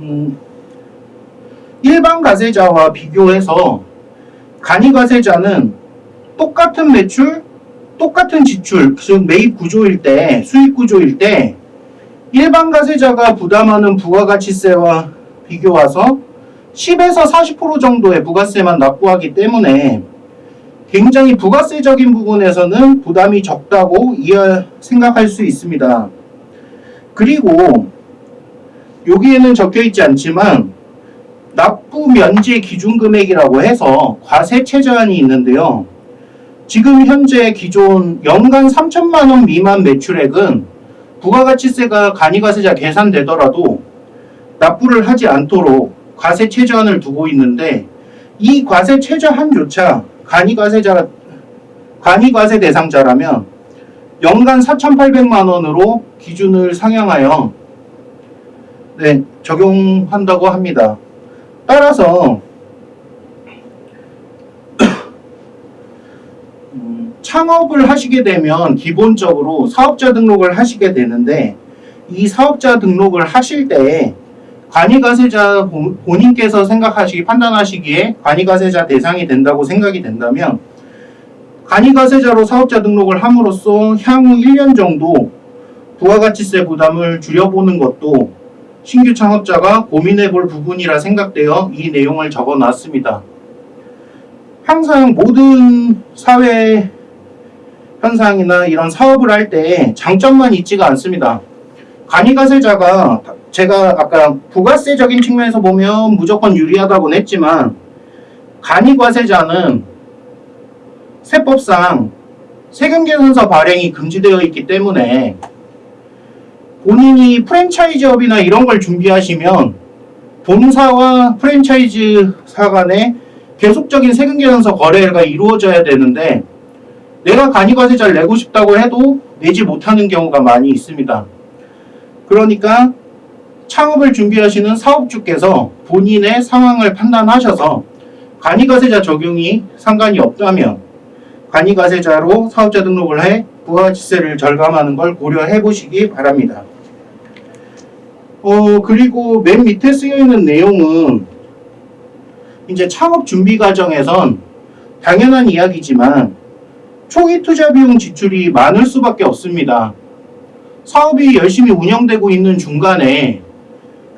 음, 일반 가세자와 비교해서 간이가세자는 똑같은 매출, 똑같은 지출, 즉 매입 구조일 때, 수익 구조일 때 일반 가세자가 부담하는 부가가치세와 비교해서 10에서 40% 정도의 부가세만 납부하기 때문에 굉장히 부가세적인 부분에서는 부담이 적다고 생각할 수 있습니다. 그리고 여기에는 적혀 있지 않지만 납부 면제 기준 금액이라고 해서 과세 최저한이 있는데요. 지금 현재 기존 연간 3천만 원 미만 매출액은 부가가치세가 간이과세자 계산되더라도 납부를 하지 않도록 과세 최저한을 두고 있는데 이 과세 최저한조차 간이과세자 간이과세 대상자라면 연간 4,800만 원으로 기준을 상향하여 네, 적용한다고 합니다. 따라서 창업을 하시게 되면 기본적으로 사업자 등록을 하시게 되는데 이 사업자 등록을 하실 때 관이가세자 본- 본인께서 생각하시기 판단하시기에 관이가세자 대상이 된다고 생각이 된다면 간이가세자로 사업자 등록을 함으로써 향후 1년 정도 부가가치세 부담을 줄여보는 것도 신규 창업자가 고민해 볼 부분이라 생각되어 이 내용을 적어 놨습니다. 항상 모든 사회 현상이나 이런 사업을 할 때 장점만 있지가 않습니다. 간이가세자가 제가 아까 부가세적인 측면에서 보면 무조건 유리하다고는 했지만 간이과세자는 세법상 세금계산서 발행이 금지되어 있기 때문에 본인이 프랜차이즈업이나 이런 걸 준비하시면 본사와 프랜차이즈사 간에 계속적인 세금계산서 거래가 이루어져야 되는데 내가 간이과세자를 내고 싶다고 해도 내지 못하는 경우가 많이 있습니다. 그러니까 창업을 준비하시는 사업주께서 본인의 상황을 판단하셔서 간이과세자 적용이 상관이 없다면 간이과세자로 사업자 등록을 해 부가가치세를 절감하는 걸 고려해 보시기 바랍니다. 어 그리고 맨 밑에 쓰여 있는 내용은 이제 창업 준비 과정에선 당연한 이야기지만 초기 투자 비용 지출이 많을 수밖에 없습니다. 사업이 열심히 운영되고 있는 중간에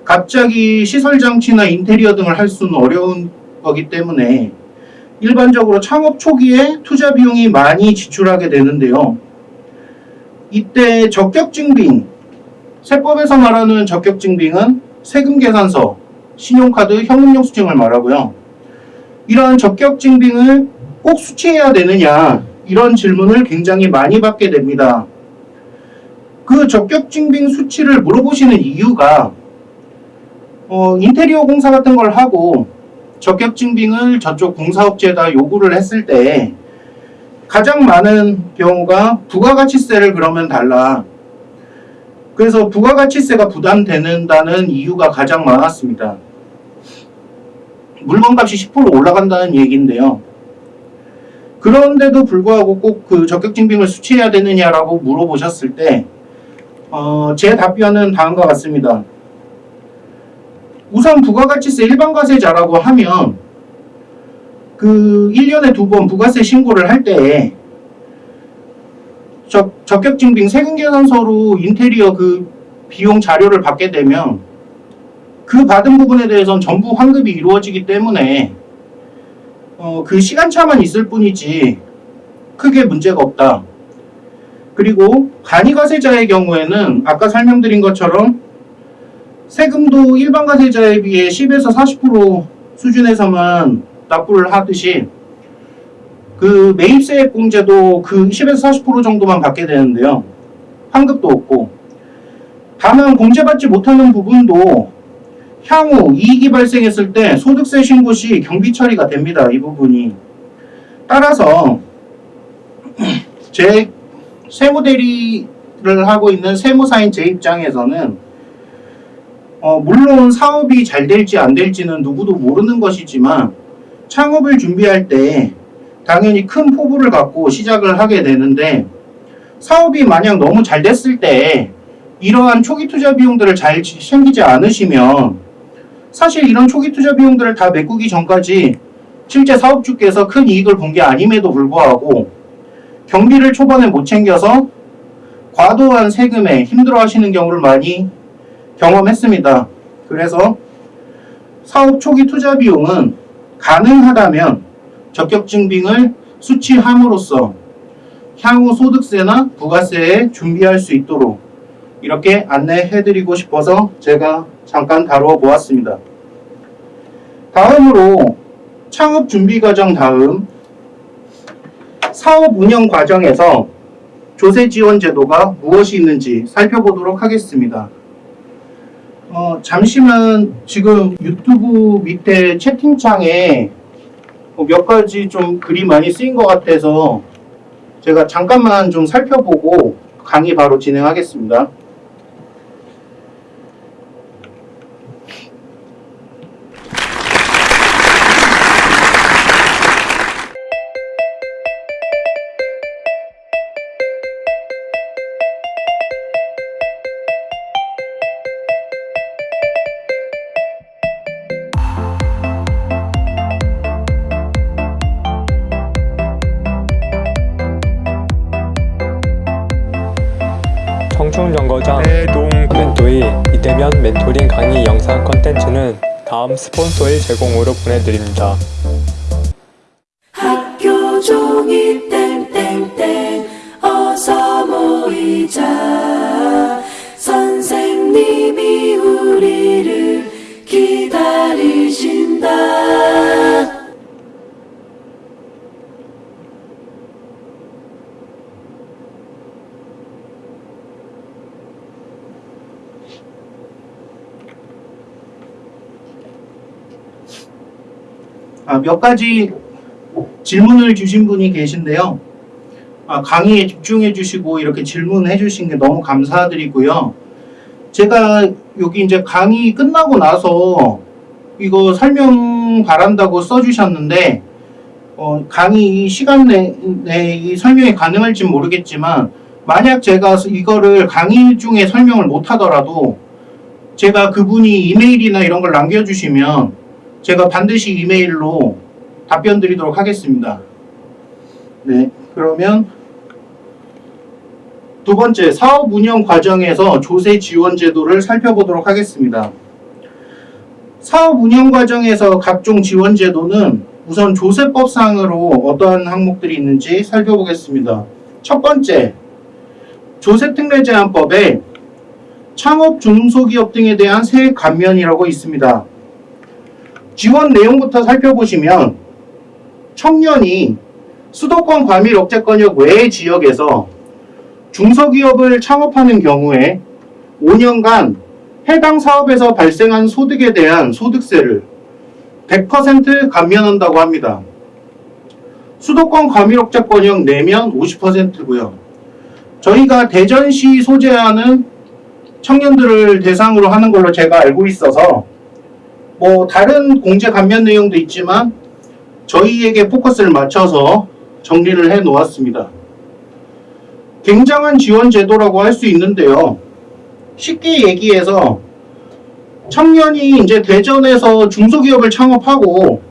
갑자기 시설 장치나 인테리어 등을 할 수는 어려운 거기 때문에 일반적으로 창업 초기에 투자 비용이 많이 지출하게 되는데요. 이때 적격증빙, 세법에서 말하는 적격증빙은 세금계산서, 신용카드, 현금영수증을 말하고요. 이러한 적격증빙을 꼭 수취해야 되느냐 이런 질문을 굉장히 많이 받게 됩니다. 그 적격증빙 수치를 물어보시는 이유가 어, 인테리어 공사 같은 걸 하고 적격증빙을 저쪽 공사업체에다 요구를 했을 때 가장 많은 경우가 부가가치세를 그러면 달라. 그래서 부가가치세가 부담되는다는 이유가 가장 많았습니다. 물건값이 10% 올라간다는 얘기인데요. 그런데도 불구하고 꼭 그 적격증빙을 수취해야 되느냐라고 물어보셨을 때, 어, 제 답변은 다음과 같습니다. 우선 부가가치세 일반과세자라고 하면 그 1년에 두 번 부가세 신고를 할때 적격증빙 세금계산서로 인테리어 그 비용 자료를 받게 되면 그 받은 부분에 대해서는 전부 환급이 이루어지기 때문에 어, 그 시간차만 있을 뿐이지 크게 문제가 없다. 그리고 간이과세자의 경우에는 아까 설명드린 것처럼 세금도 일반 과세자에 비해 10에서 40% 수준에서만 납부를 하듯이 그 매입세액 공제도 그 10에서 40% 정도만 받게 되는데요. 환급도 없고 다만 공제받지 못하는 부분도 향후 이익이 발생했을 때 소득세 신고 시 경비 처리가 됩니다. 이 부분이. 따라서 제 세무대리를 하고 있는 세무사인 제 입장에서는 어, 물론 사업이 잘 될지 안 될지는 누구도 모르는 것이지만 창업을 준비할 때 당연히 큰 포부를 갖고 시작을 하게 되는데 사업이 만약 너무 잘 됐을 때 이러한 초기 투자 비용들을 잘 챙기지 않으시면 사실 이런 초기 투자 비용들을 다 메꾸기 전까지 실제 사업주께서 큰 이익을 본 게 아님에도 불구하고 경비를 초반에 못 챙겨서 과도한 세금에 힘들어 하시는 경우를 많이 경험했습니다. 그래서 사업 초기 투자 비용은 가능하다면 적격증빙을 수취함으로써 향후 소득세나 부가세에 준비할 수 있도록 이렇게 안내해드리고 싶어서 제가 잠깐 다루어 보았습니다. 다음으로 창업 준비 과정 다음 사업 운영 과정에서 조세 지원 제도가 무엇이 있는지 살펴보도록 하겠습니다. 어, 잠시만 지금 유튜브 밑에 채팅창에 뭐몇 가지 좀 글이 많이 쓰인 것 같아서 제가 잠깐만 좀 살펴보고 강의 바로 진행하겠습니다. 스폰서의 제공으로 보내드립니다. 몇 가지 질문을 주신 분이 계신데요. 아, 강의에 집중해 주시고 이렇게 질문해 주신 게 너무 감사드리고요. 제가 여기 이제 강의 끝나고 나서 이거 설명 바란다고 써주셨는데 어, 강의 시간 내, 내에 이 설명이 가능할지 모르겠지만 만약 제가 이거를 강의 중에 설명을 못 하더라도 제가 그분이 이메일이나 이런 걸 남겨주시면 제가 반드시 이메일로 답변 드리도록 하겠습니다. 네, 그러면 두 번째 사업 운영 과정에서 조세 지원 제도를 살펴보도록 하겠습니다. 사업 운영 과정에서 각종 지원 제도는 우선 조세법상으로 어떠한 항목들이 있는지 살펴보겠습니다. 첫 번째, 조세특례제한법에 창업 중소기업 등에 대한 세액 감면이라고 있습니다. 지원 내용부터 살펴보시면 청년이 수도권 과밀 억제권역 외의 지역에서 중소기업을 창업하는 경우에 5년간 해당 사업에서 발생한 소득에 대한 소득세를 100% 감면한다고 합니다. 수도권 과밀 억제권역 내면 50%고요. 저희가 대전시 소재하는 청년들을 대상으로 하는 걸로 제가 알고 있어서 뭐 다른 공제 감면 내용도 있지만 저희에게 포커스를 맞춰서 정리를 해 놓았습니다. 굉장한 지원 제도라고 할 수 있는데요. 쉽게 얘기해서 청년이 이제 대전에서 중소기업을 창업하고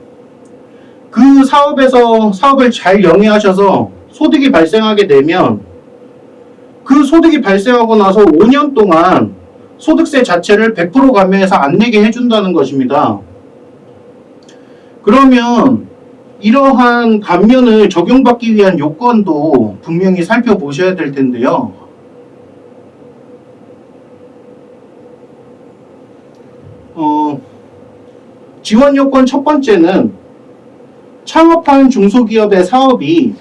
그 사업에서 사업을 잘 영위하셔서 소득이 발생하게 되면 그 소득이 발생하고 나서 5년 동안 소득세 자체를 100% 감면해서 안 내게 해준다는 것입니다. 그러면 이러한 감면을 적용받기 위한 요건도 분명히 살펴보셔야 될 텐데요. 어, 지원 요건 첫 번째는 창업한 중소기업의 사업이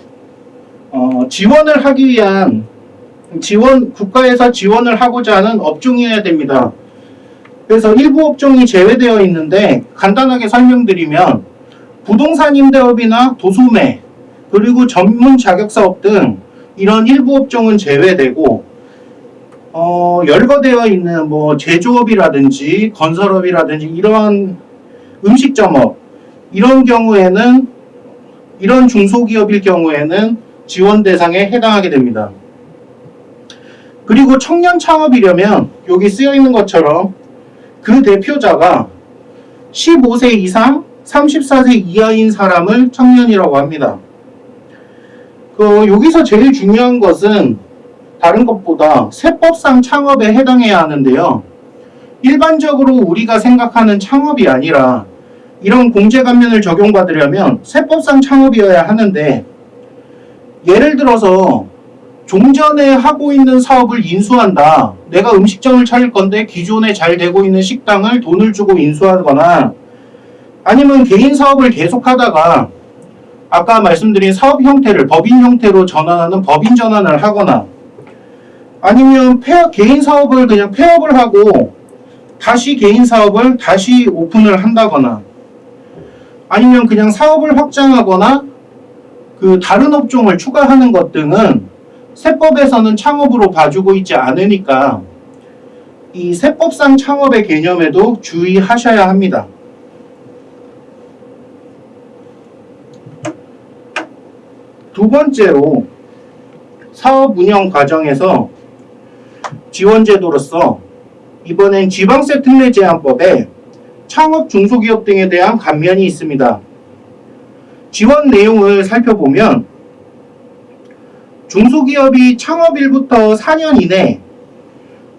어, 지원을 하기 위한 지원 국가에서 지원을 하고자 하는 업종이어야 됩니다. 그래서 일부 업종이 제외되어 있는데 간단하게 설명드리면 부동산 임대업이나 도소매 그리고 전문 자격사업 등 이런 일부 업종은 제외되고 어, 열거되어 있는 뭐 제조업이라든지 건설업이라든지 이러한 음식점업 이런 경우에는 이런 중소기업일 경우에는 지원 대상에 해당하게 됩니다. 그리고 청년 창업이려면 여기 쓰여 있는 것처럼 그 대표자가 15세 이상 34세 이하인 사람을 청년이라고 합니다. 그 여기서 제일 중요한 것은 다른 것보다 세법상 창업에 해당해야 하는데요. 일반적으로 우리가 생각하는 창업이 아니라 이런 공제감면을 적용받으려면 세법상 창업이어야 하는데 예를 들어서 종전에 하고 있는 사업을 인수한다. 내가 음식점을 차릴 건데 기존에 잘 되고 있는 식당을 돈을 주고 인수하거나 아니면 개인 사업을 계속하다가 아까 말씀드린 사업 형태를 법인 형태로 전환하는 법인 전환을 하거나 아니면 폐업, 개인 사업을 그냥 폐업을 하고 다시 개인 사업을 다시 오픈을 한다거나 아니면 그냥 사업을 확장하거나 그 다른 업종을 추가하는 것 등은 세법에서는 창업으로 봐주고 있지 않으니까 이 세법상 창업의 개념에도 주의하셔야 합니다. 두 번째로 사업 운영 과정에서 지원 제도로서 이번엔 지방세 특례 제한법에 창업 중소기업 등에 대한 감면이 있습니다. 지원 내용을 살펴보면 중소기업이 창업일부터 4년 이내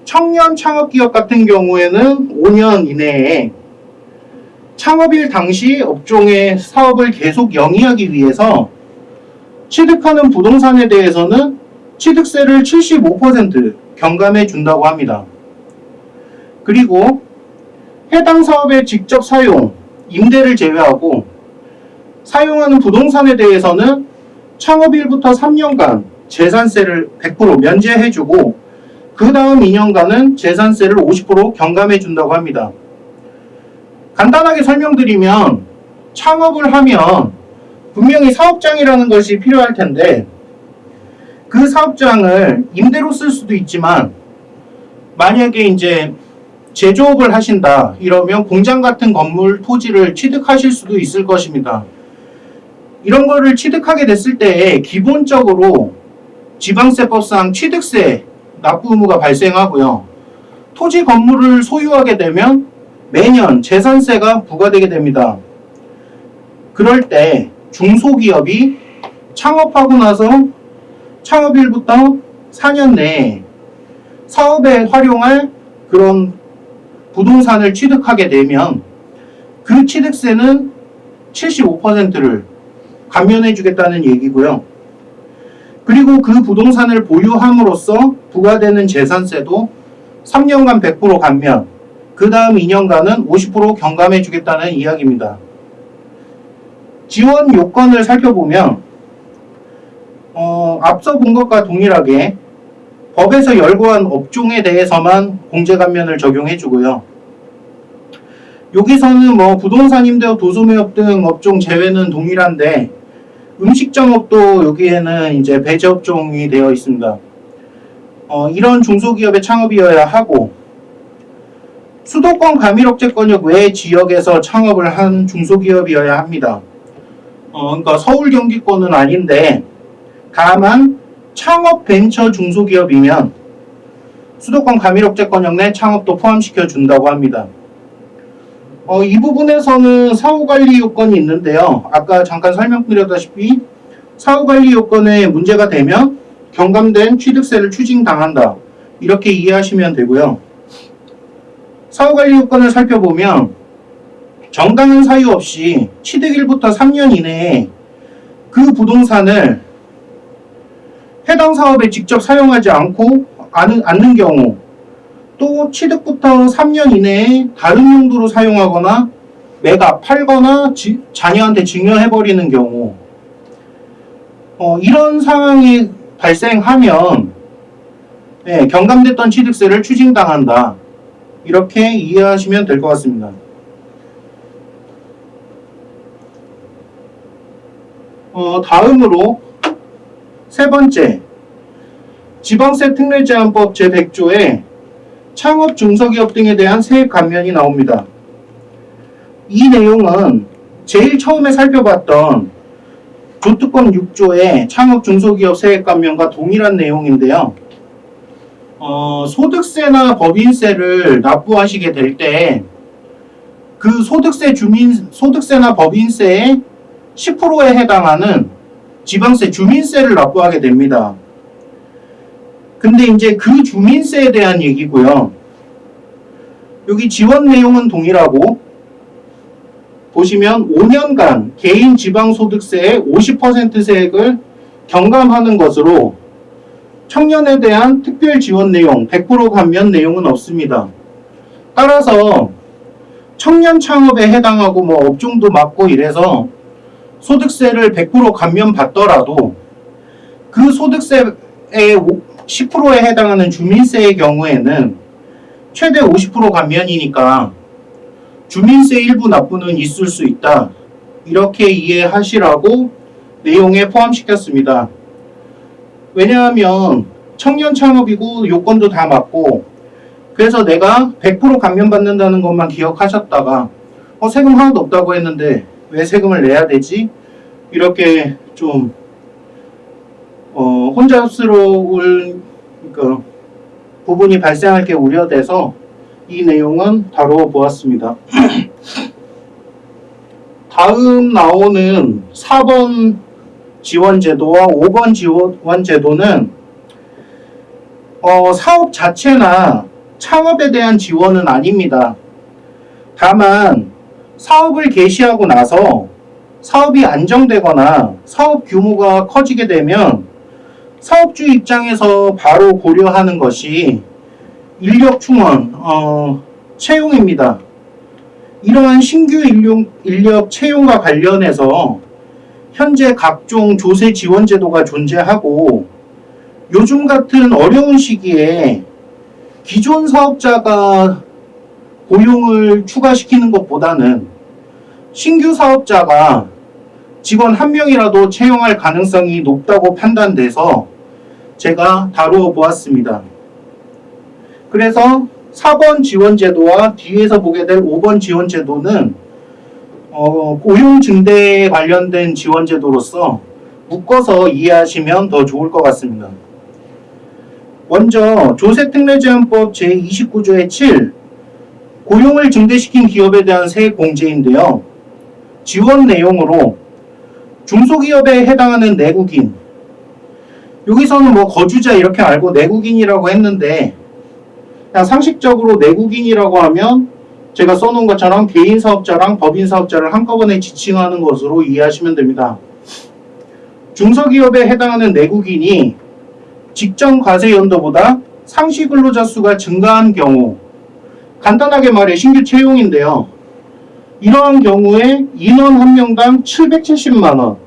청년 창업기업 같은 경우에는 5년 이내에 창업일 당시 업종의 사업을 계속 영위하기 위해서 취득하는 부동산에 대해서는 취득세를 75% 경감해 준다고 합니다. 그리고 해당 사업의 직접 사용, 임대를 제외하고 사용하는 부동산에 대해서는 창업일부터 3년간 재산세를 100% 면제해주고 그 다음 2년간은 재산세를 50% 경감해 준다고 합니다. 간단하게 설명드리면 창업을 하면 분명히 사업장이라는 것이 필요할 텐데 그 사업장을 임대로 쓸 수도 있지만 만약에 이제 제조업을 하신다 이러면 공장 같은 건물 토지를 취득하실 수도 있을 것입니다. 이런 거를 취득하게 됐을 때 기본적으로 지방세법상 취득세 납부 의무가 발생하고요. 토지 건물을 소유하게 되면 매년 재산세가 부과되게 됩니다. 그럴 때 중소기업이 창업하고 나서 창업일부터 4년 내에 사업에 활용할 그런 부동산을 취득하게 되면 그 취득세는 75%를 감면해 주겠다는 얘기고요. 그리고 그 부동산을 보유함으로써 부과되는 재산세도 3년간 100% 감면, 그 다음 2년간은 50% 경감해 주겠다는 이야기입니다. 지원 요건을 살펴보면 어, 앞서 본 것과 동일하게 법에서 열거한 업종에 대해서만 공제 감면을 적용해 주고요. 여기서는 뭐 부동산 임대업, 도소매업 등 업종 제외는 동일한데 음식점업도 여기에는 이제 배제 업종이 되어 있습니다. 어, 이런 중소기업의 창업이어야 하고 수도권 가밀억제권역 외 지역에서 창업을 한 중소기업이어야 합니다. 어, 그러니까 서울 경기권은 아닌데 다만 창업 벤처 중소기업이면 수도권 가밀억제권역 내 창업도 포함시켜 준다고 합니다. 어, 이 부분에서는 사후관리 요건이 있는데요. 아까 잠깐 설명드렸다시피 사후관리 요건에 문제가 되면 경감된 취득세를 추징당한다. 이렇게 이해하시면 되고요. 사후관리 요건을 살펴보면 정당한 사유 없이 취득일부터 3년 이내에 그 부동산을 해당 사업에 직접 사용하지 않고 않는 경우 또 취득부터 3년 이내에 다른 용도로 사용하거나 매각, 팔거나 지- 자녀한테 증여해버리는 경우 어, 이런 상황이 발생하면 네, 경감됐던 취득세를 추징당한다. 이렇게 이해하시면 될 것 같습니다. 어, 다음으로 세 번째 지방세 특례 제한법 제100조에 창업 중소기업 등에 대한 세액 감면이 나옵니다. 이 내용은 제일 처음에 살펴봤던 조특권 6조의 창업 중소기업 세액 감면과 동일한 내용인데요. 어, 소득세나 법인세를 납부하시게 될 때 그 소득세 주민 소득세나 법인세의 10%에 해당하는 지방세 주민세를 납부하게 됩니다. 근데 이제 그 주민세에 대한 얘기고요. 여기 지원 내용은 동일하고 보시면 5년간 개인 지방소득세의 50% 세액을 경감하는 것으로 청년에 대한 특별 지원 내용 100% 감면 내용은 없습니다. 따라서 청년 창업에 해당하고 뭐 업종도 맞고 이래서 소득세를 100% 감면 받더라도 그 소득세의 오- 10%에 해당하는 주민세의 경우에는 최대 50% 감면이니까 주민세 일부 납부는 있을 수 있다. 이렇게 이해하시라고 내용에 포함시켰습니다. 왜냐하면 청년 창업이고 요건도 다 맞고 그래서 내가 100% 감면받는다는 것만 기억하셨다가 어, 세금 하나도 없다고 했는데 왜 세금을 내야 되지? 이렇게 좀 어, 혼잡스러울 그 부분이 발생할 게 우려돼서 이 내용은 다루어 보았습니다. 다음 나오는 4번 지원제도와 5번 지원제도는 어, 사업 자체나 창업에 대한 지원은 아닙니다. 다만 사업을 개시하고 나서 사업이 안정되거나 사업 규모가 커지게 되면 사업주 입장에서 바로 고려하는 것이 인력 충원, 어, 채용입니다. 이러한 신규 인력, 인력 채용과 관련해서 현재 각종 조세 지원 제도가 존재하고 요즘 같은 어려운 시기에 기존 사업자가 고용을 추가시키는 것보다는 신규 사업자가 직원 한 명이라도 채용할 가능성이 높다고 판단돼서 제가 다루어 보았습니다. 그래서 4번 지원제도와 뒤에서 보게 될 5번 지원제도는 어, 고용 증대에 관련된 지원제도로서 묶어서 이해하시면 더 좋을 것 같습니다. 먼저 조세특례제한법 제29조의 7 고용을 증대시킨 기업에 대한 세액 공제인데요. 지원 내용으로 중소기업에 해당하는 내국인 여기서는 뭐 거주자 이렇게 알고 내국인이라고 했는데 그냥 상식적으로 내국인이라고 하면 제가 써놓은 것처럼 개인 사업자랑 법인 사업자를 한꺼번에 지칭하는 것으로 이해하시면 됩니다. 중소기업에 해당하는 내국인이 직전 과세 연도보다 상시 근로자 수가 증가한 경우 간단하게 말해 신규 채용인데요. 이러한 경우에 인원 한 명당 770만 원.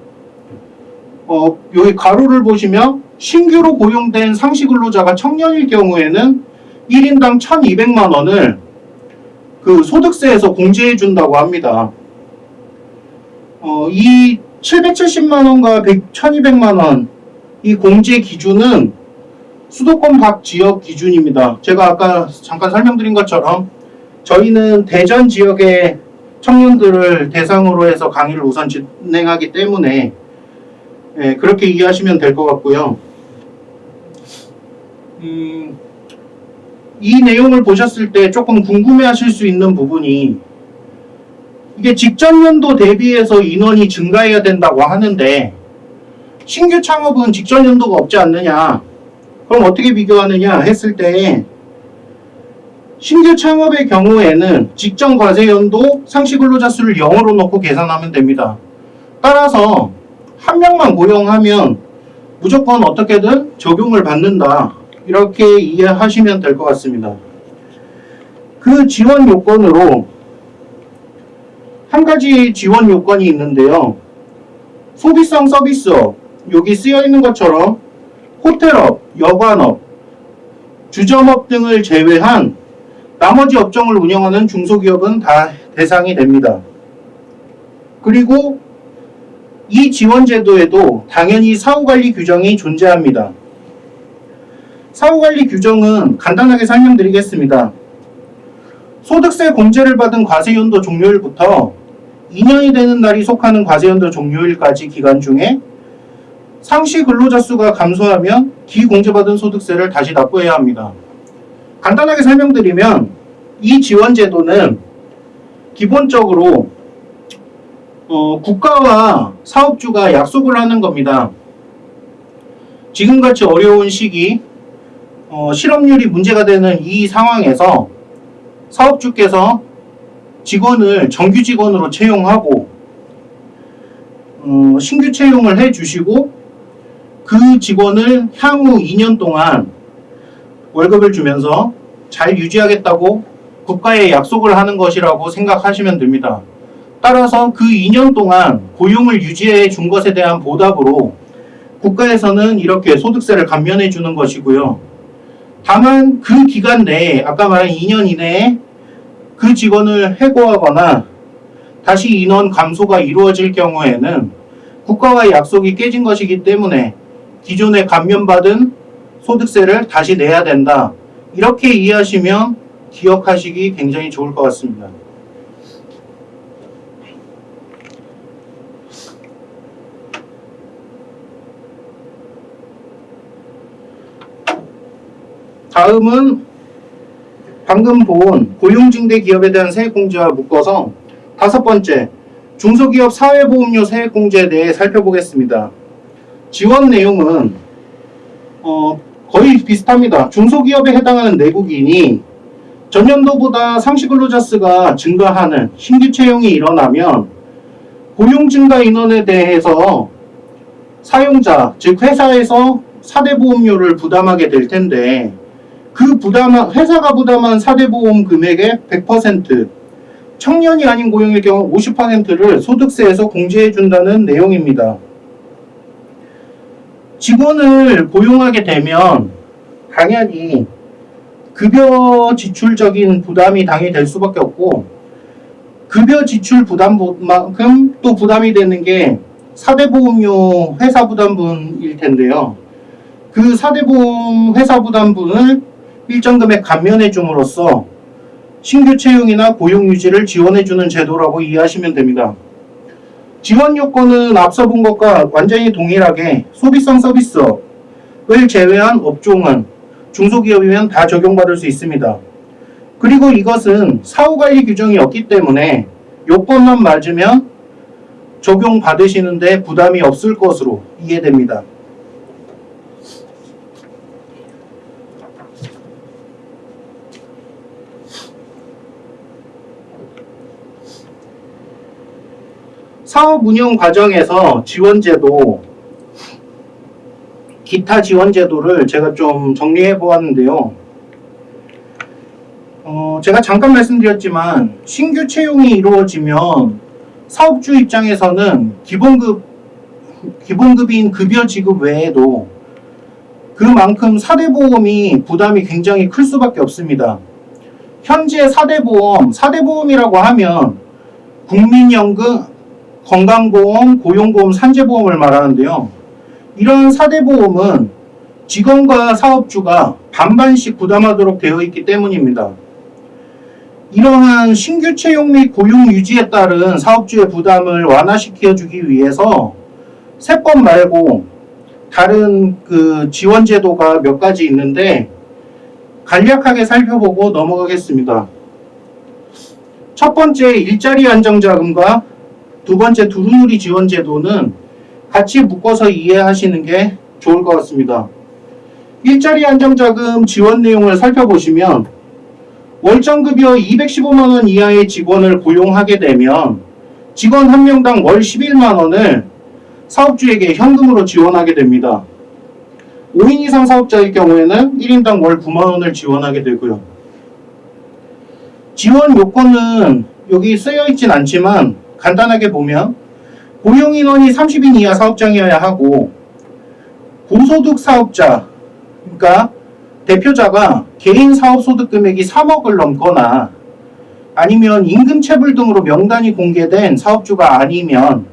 어, 여기 가로를 보시면 신규로 고용된 상시 근로자가 청년일 경우에는 1인당 1,200만 원을 그 소득세에서 공제해 준다고 합니다. 어, 이 770만 원과 100, 1,200만 원 이 공제 기준은 수도권 밖 지역 기준입니다. 제가 아까 잠깐 설명드린 것처럼 저희는 대전 지역의 청년들을 대상으로 해서 강의를 우선 진행하기 때문에 예, 그렇게 이해하시면 될 것 같고요. 음, 이 내용을 보셨을 때 조금 궁금해하실 수 있는 부분이 이게 직전 연도 대비해서 인원이 증가해야 된다고 하는데 신규 창업은 직전 연도가 없지 않느냐 그럼 어떻게 비교하느냐 했을 때 신규 창업의 경우에는 직전 과세 연도 상시 근로자 수를 0으로 놓고 계산하면 됩니다. 따라서 한 명만 고용하면 무조건 어떻게든 적용을 받는다. 이렇게 이해하시면 될 것 같습니다. 그 지원 요건으로 한 가지 지원 요건이 있는데요. 소비성 서비스업, 여기 쓰여 있는 것처럼 호텔업, 여관업, 주점업 등을 제외한 나머지 업종을 운영하는 중소기업은 다 대상이 됩니다. 그리고 이 지원제도에도 당연히 사후관리 규정이 존재합니다. 사후관리 규정은 간단하게 설명드리겠습니다. 소득세 공제를 받은 과세연도 종료일부터 2년이 되는 날이 속하는 과세연도 종료일까지 기간 중에 상시 근로자 수가 감소하면 기공제받은 소득세를 다시 납부해야 합니다. 간단하게 설명드리면 이 지원 제도는 기본적으로 어, 국가와 사업주가 약속을 하는 겁니다. 지금같이 어려운 시기 어, 실업률이 문제가 되는 이 상황에서 사업주께서 직원을 정규 직원으로 채용하고 어, 신규 채용을 해 주시고 그 직원을 향후 2년 동안 월급을 주면서 잘 유지하겠다고 국가에 약속을 하는 것이라고 생각하시면 됩니다. 따라서 그 2년 동안 고용을 유지해 준 것에 대한 보답으로 국가에서는 이렇게 소득세를 감면해 주는 것이고요. 다만 그 기간 내에 아까 말한 2년 이내에 그 직원을 해고하거나 다시 인원 감소가 이루어질 경우에는 국가와의 약속이 깨진 것이기 때문에 기존에 감면받은 소득세를 다시 내야 된다. 이렇게 이해하시면 기억하시기 굉장히 좋을 것 같습니다. 다음은 방금 본 고용증대 기업에 대한 세액공제와 묶어서 다섯 번째 중소기업 사회보험료 세액공제에 대해 살펴보겠습니다. 지원 내용은 어, 거의 비슷합니다. 중소기업에 해당하는 내국인이 전년도보다 상시근로자 수가 증가하는 신규 채용이 일어나면 고용 증가 인원에 대해서 사용자, 즉 회사에서 사대보험료를 부담하게 될 텐데 그 부담한 회사가 부담한 사대보험 금액의 100% 청년이 아닌 고용일 경우 50%를 소득세에서 공제해 준다는 내용입니다. 직원을 고용하게 되면 당연히 급여 지출적인 부담이 당연히 될 수밖에 없고 급여 지출 부담만큼 또 부담이 되는 게 사대보험료 회사 부담분일 텐데요. 그 사대보험 회사 부담분을 일정 금액 감면해 줌으로써 신규 채용이나 고용 유지를 지원해 주는 제도라고 이해하시면 됩니다. 지원 요건은 앞서 본 것과 완전히 동일하게 소비성 서비스업을 제외한 업종은 중소기업이면 다 적용받을 수 있습니다. 그리고 이것은 사후관리 규정이 없기 때문에 요건만 맞으면 적용받으시는데 부담이 없을 것으로 이해됩니다. 사업 운영 과정에서 지원제도, 기타 지원제도를 제가 좀 정리해 보았는데요. 어, 제가 잠깐 말씀드렸지만 신규 채용이 이루어지면 사업주 입장에서는 기본급, 기본급인 급여 지급 외에도 그만큼 사대보험이 부담이 굉장히 클 수밖에 없습니다. 현재 사대보험, 사대보험이라고 하면 국민연금, 건강보험, 고용보험, 산재보험을 말하는데요. 이런 사대보험은 직원과 사업주가 반반씩 부담하도록 되어 있기 때문입니다. 이러한 신규 채용 및 고용 유지에 따른 사업주의 부담을 완화시켜주기 위해서 세법 말고 다른 그 지원 제도가 몇 가지 있는데 간략하게 살펴보고 넘어가겠습니다. 첫 번째 일자리 안정자금과 두 번째 두루누리 지원 제도는 같이 묶어서 이해하시는 게 좋을 것 같습니다. 일자리 안정자금 지원 내용을 살펴보시면 월정급여 215만원 이하의 직원을 고용하게 되면 직원 한 명당 월 11만원을 사업주에게 현금으로 지원하게 됩니다. 5인 이상 사업자일 경우에는 1인당 월 9만원을 지원하게 되고요. 지원 요건은 여기 쓰여 있진 않지만 간단하게 보면 고용 인원이 30인 이하 사업장이어야 하고 고소득 사업자 그러니까 대표자가 개인 사업 소득 금액이 3억을 넘거나 아니면 임금 체불 등으로 명단이 공개된 사업주가 아니면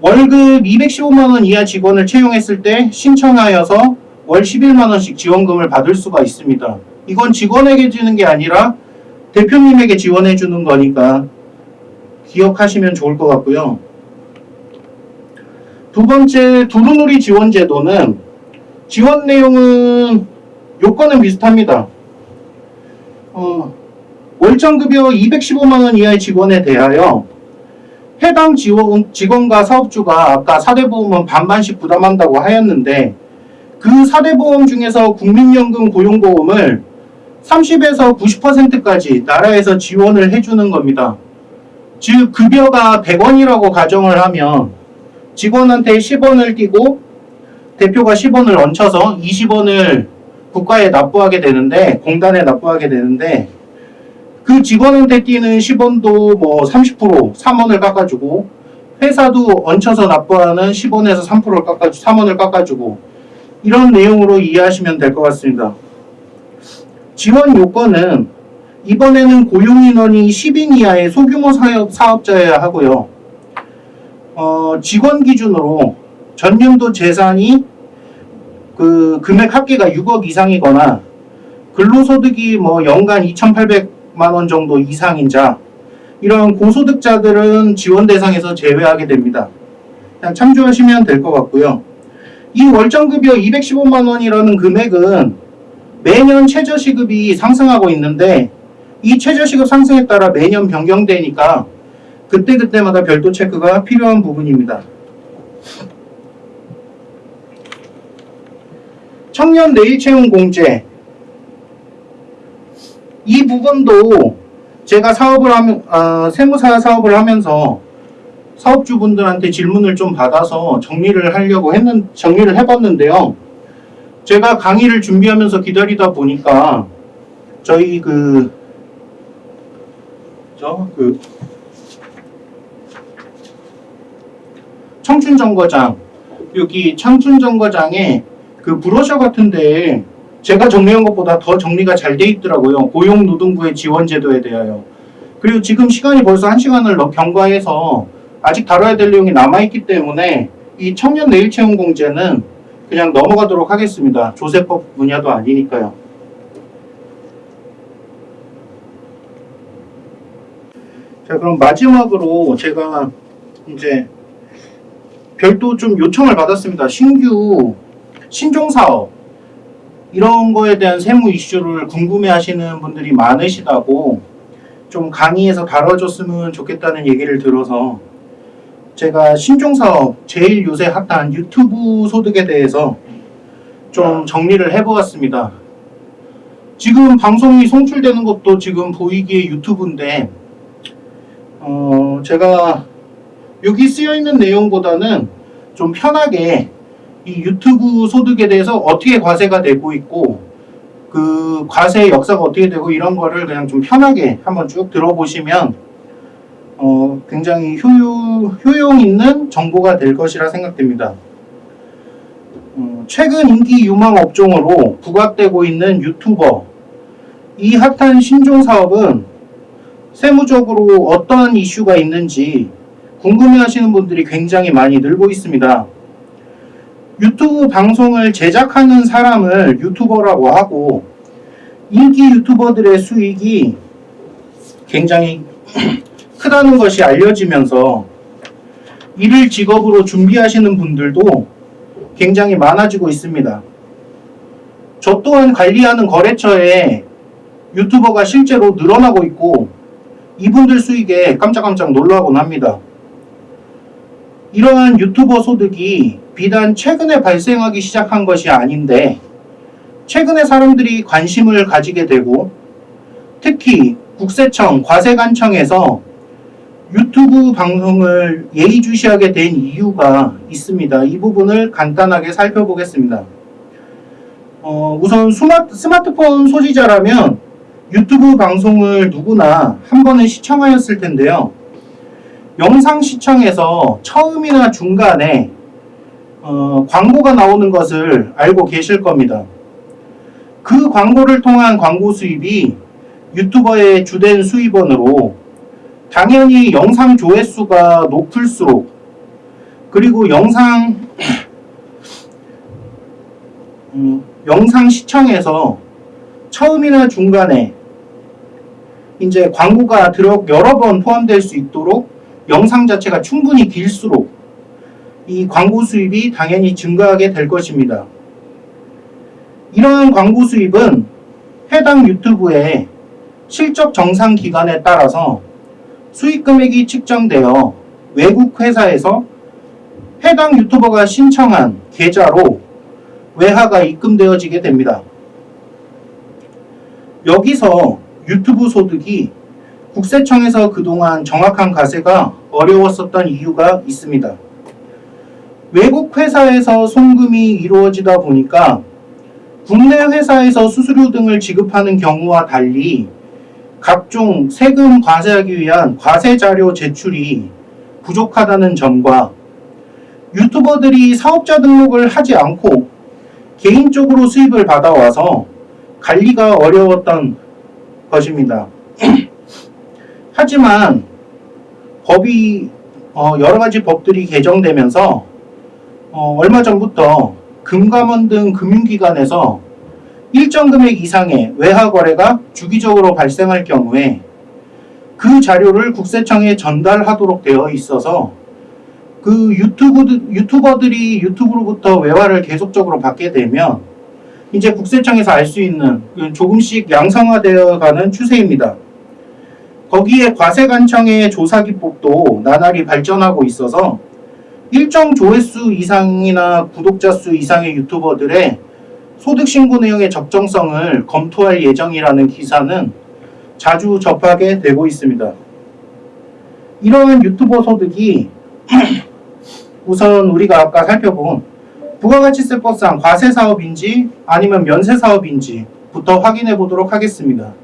월급 215만 원 이하 직원을 채용했을 때 신청하여서 월 11만 원씩 지원금을 받을 수가 있습니다. 이건 직원에게 주는 게 아니라 대표님에게 지원해 주는 거니까 기억하시면 좋을 것 같고요. 두 번째 두루누리 지원 제도는 지원 내용은 요건은 비슷합니다. 어, 월정급여 215만 원 이하의 직원에 대하여 해당 지원, 직원과 사업주가 아까 사대보험은 반반씩 부담한다고 하였는데 그 사대보험 중에서 국민연금 고용보험을 30에서 90%까지 나라에서 지원을 해주는 겁니다. 즉 급여가 100원이라고 가정을 하면 직원한테 10원을 띄고 대표가 10원을 얹혀서 20원을 국가에 납부하게 되는데 공단에 납부하게 되는데 그 직원한테 띄는 10원도 뭐 30% 3원을 깎아주고 회사도 얹혀서 납부하는 10원에서 3%를 깎아주, 3원을 깎아주고 이런 내용으로 이해하시면 될 것 같습니다. 지원 요건은 이번에는 고용인원이 10인 이하의 소규모 사업, 사업자여야 하고요. 어, 직원 기준으로 전년도 재산이 그 금액 합계가 6억 이상이거나 근로소득이 뭐 연간 2,800만 원 정도 이상인 자 이런 고소득자들은 지원 대상에서 제외하게 됩니다. 그냥 참조하시면 될 것 같고요. 이 월정급여 215만 원이라는 금액은 매년 최저시급이 상승하고 있는데 이 최저시급 상승에 따라 매년 변경되니까 그때그때마다 별도 체크가 필요한 부분입니다. 청년 내일 채용 공제 이 부분도 제가 사업을 하면 아, 세무사 사업을 하면서 사업주분들한테 질문을 좀 받아서 정리를 하려고 했는 정리를 해봤는데요. 제가 강의를 준비하면서 기다리다 보니까 저희 그 저 그 청춘 정거장 여기 청춘 정거장에 그 브로셔 같은데 제가 정리한 것보다 더 정리가 잘 돼 있더라고요. 고용노동부의 지원제도에 대하여. 그리고 지금 시간이 벌써 한 시간을 넘 경과해서 아직 다뤄야 될 내용이 남아있기 때문에 이 청년 내일 채용 공제는 그냥 넘어가도록 하겠습니다. 조세법 분야도 아니니까요. 자, 그럼 마지막으로 제가 이제 별도 좀 요청을 받았습니다. 신규 신종사업 이런 거에 대한 세무 이슈를 궁금해 하시는 분들이 많으시다고 좀 강의에서 다뤄줬으면 좋겠다는 얘기를 들어서 제가 신종사업 제일 요새 핫한 유튜브 소득에 대해서 좀 정리를 해보았습니다. 지금 방송이 송출되는 것도 지금 보이기에 유튜브인데 어 제가 여기 쓰여 있는 내용보다는 좀 편하게 이 유튜브 소득에 대해서 어떻게 과세가 되고 있고 그 과세의 역사가 어떻게 되고 이런 거를 그냥 좀 편하게 한번 쭉 들어보시면 어 굉장히 효유, 효용 있는 정보가 될 것이라 생각됩니다. 어, 최근 인기 유망 업종으로 부각되고 있는 유튜버 이 핫한 신종 사업은 세무적으로 어떠한 이슈가 있는지 궁금해하시는 분들이 굉장히 많이 늘고 있습니다. 유튜브 방송을 제작하는 사람을 유튜버라고 하고 인기 유튜버들의 수익이 굉장히 크다는 것이 알려지면서 이를 직업으로 준비하시는 분들도 굉장히 많아지고 있습니다. 저 또한 관리하는 거래처에 유튜버가 실제로 늘어나고 있고 이분들 수익에 깜짝깜짝 놀라곤 합니다. 이러한 유튜버 소득이 비단 최근에 발생하기 시작한 것이 아닌데 최근에 사람들이 관심을 가지게 되고 특히 국세청, 과세관청에서 유튜브 방송을 예의주시하게 된 이유가 있습니다. 이 부분을 간단하게 살펴보겠습니다. 어, 우선 스마트, 스마트폰 소지자라면 유튜브 방송을 누구나 한 번은 시청하였을 텐데요. 영상 시청에서 처음이나 중간에 어, 광고가 나오는 것을 알고 계실 겁니다. 그 광고를 통한 광고 수입이 유튜버의 주된 수입원으로 당연히 영상 조회수가 높을수록 그리고 영상 음, 영상 시청에서 처음이나 중간에 이제 광고가 들어 여러 번 포함될 수 있도록 영상 자체가 충분히 길수록 이 광고 수입이 당연히 증가하게 될 것입니다. 이러한 광고 수입은 해당 유튜브의 실적 정상 기간에 따라서 수익 금액이 측정되어 외국 회사에서 해당 유튜버가 신청한 계좌로 외화가 입금되어지게 됩니다. 여기서 유튜브 소득이 국세청에서 그동안 정확한 과세가 어려웠었던 이유가 있습니다. 외국 회사에서 송금이 이루어지다 보니까 국내 회사에서 수수료 등을 지급하는 경우와 달리 각종 세금 과세하기 위한 과세 자료 제출이 부족하다는 점과 유튜버들이 사업자 등록을 하지 않고 개인적으로 수입을 받아와서 관리가 어려웠던 것입니다. 하지만 법이 어, 여러 가지 법들이 개정되면서 어, 얼마 전부터 금감원 등 금융기관에서 일정 금액 이상의 외화 거래가 주기적으로 발생할 경우에 그 자료를 국세청에 전달하도록 되어 있어서 그 유튜브 유튜버들이 유튜브로부터 외화를 계속적으로 받게 되면 이제 국세청에서 알 수 있는 그 조금씩 양성화되어 가는 추세입니다. 거기에 과세관청의 조사 기법도 나날이 발전하고 있어서 일정 조회수 이상이나 구독자 수 이상의 유튜버들의 소득 신고 내용의 적정성을 검토할 예정이라는 기사는 자주 접하게 되고 있습니다. 이러한 유튜버 소득이 우선 우리가 아까 살펴본 부가가치세 법상 과세 사업인지 아니면 면세 사업인지부터 확인해 보도록 하겠습니다.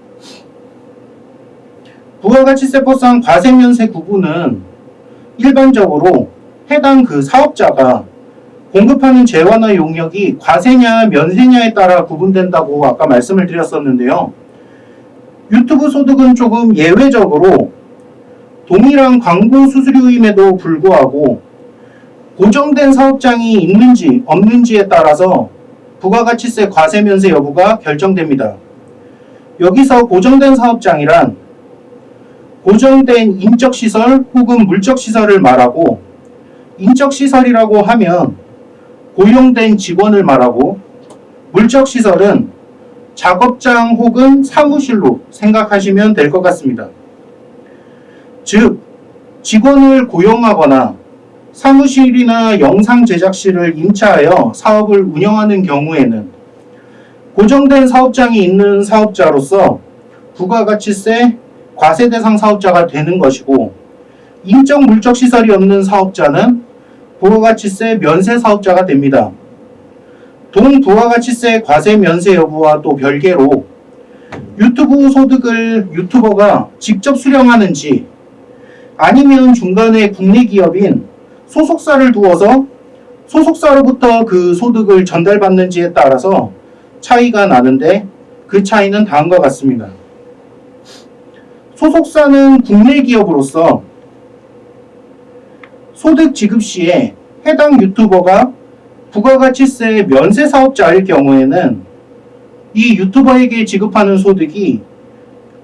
부가가치세법상 과세 면세 구분은 일반적으로 해당 그 사업자가 공급하는 재화나 용역이 과세냐 면세냐에 따라 구분된다고 아까 말씀을 드렸었는데요. 유튜브 소득은 조금 예외적으로 동일한 광고 수수료임에도 불구하고 고정된 사업장이 있는지 없는지에 따라서 부가가치세 과세 면세 여부가 결정됩니다. 여기서 고정된 사업장이란 고정된 인적시설 혹은 물적시설을 말하고 인적시설이라고 하면 고용된 직원을 말하고 물적시설은 작업장 혹은 사무실로 생각하시면 될 것 같습니다. 즉, 직원을 고용하거나 사무실이나 영상 제작실을 임차하여 사업을 운영하는 경우에는 고정된 사업장이 있는 사업자로서 부가가치세 과세 대상 사업자가 되는 것이고 인적 물적 시설이 없는 사업자는 부가가치세 면세 사업자가 됩니다. 동부가가치세 과세 면세 여부와 또 별개로 유튜브 소득을 유튜버가 직접 수령하는지 아니면 중간에 국내 기업인 소속사를 두어서 소속사로부터 그 소득을 전달받는지에 따라서 차이가 나는데 그 차이는 다음과 같습니다. 소속사는 국내 기업으로서 소득 지급 시에 해당 유튜버가 부가가치세 면세 사업자일 경우에는 이 유튜버에게 지급하는 소득이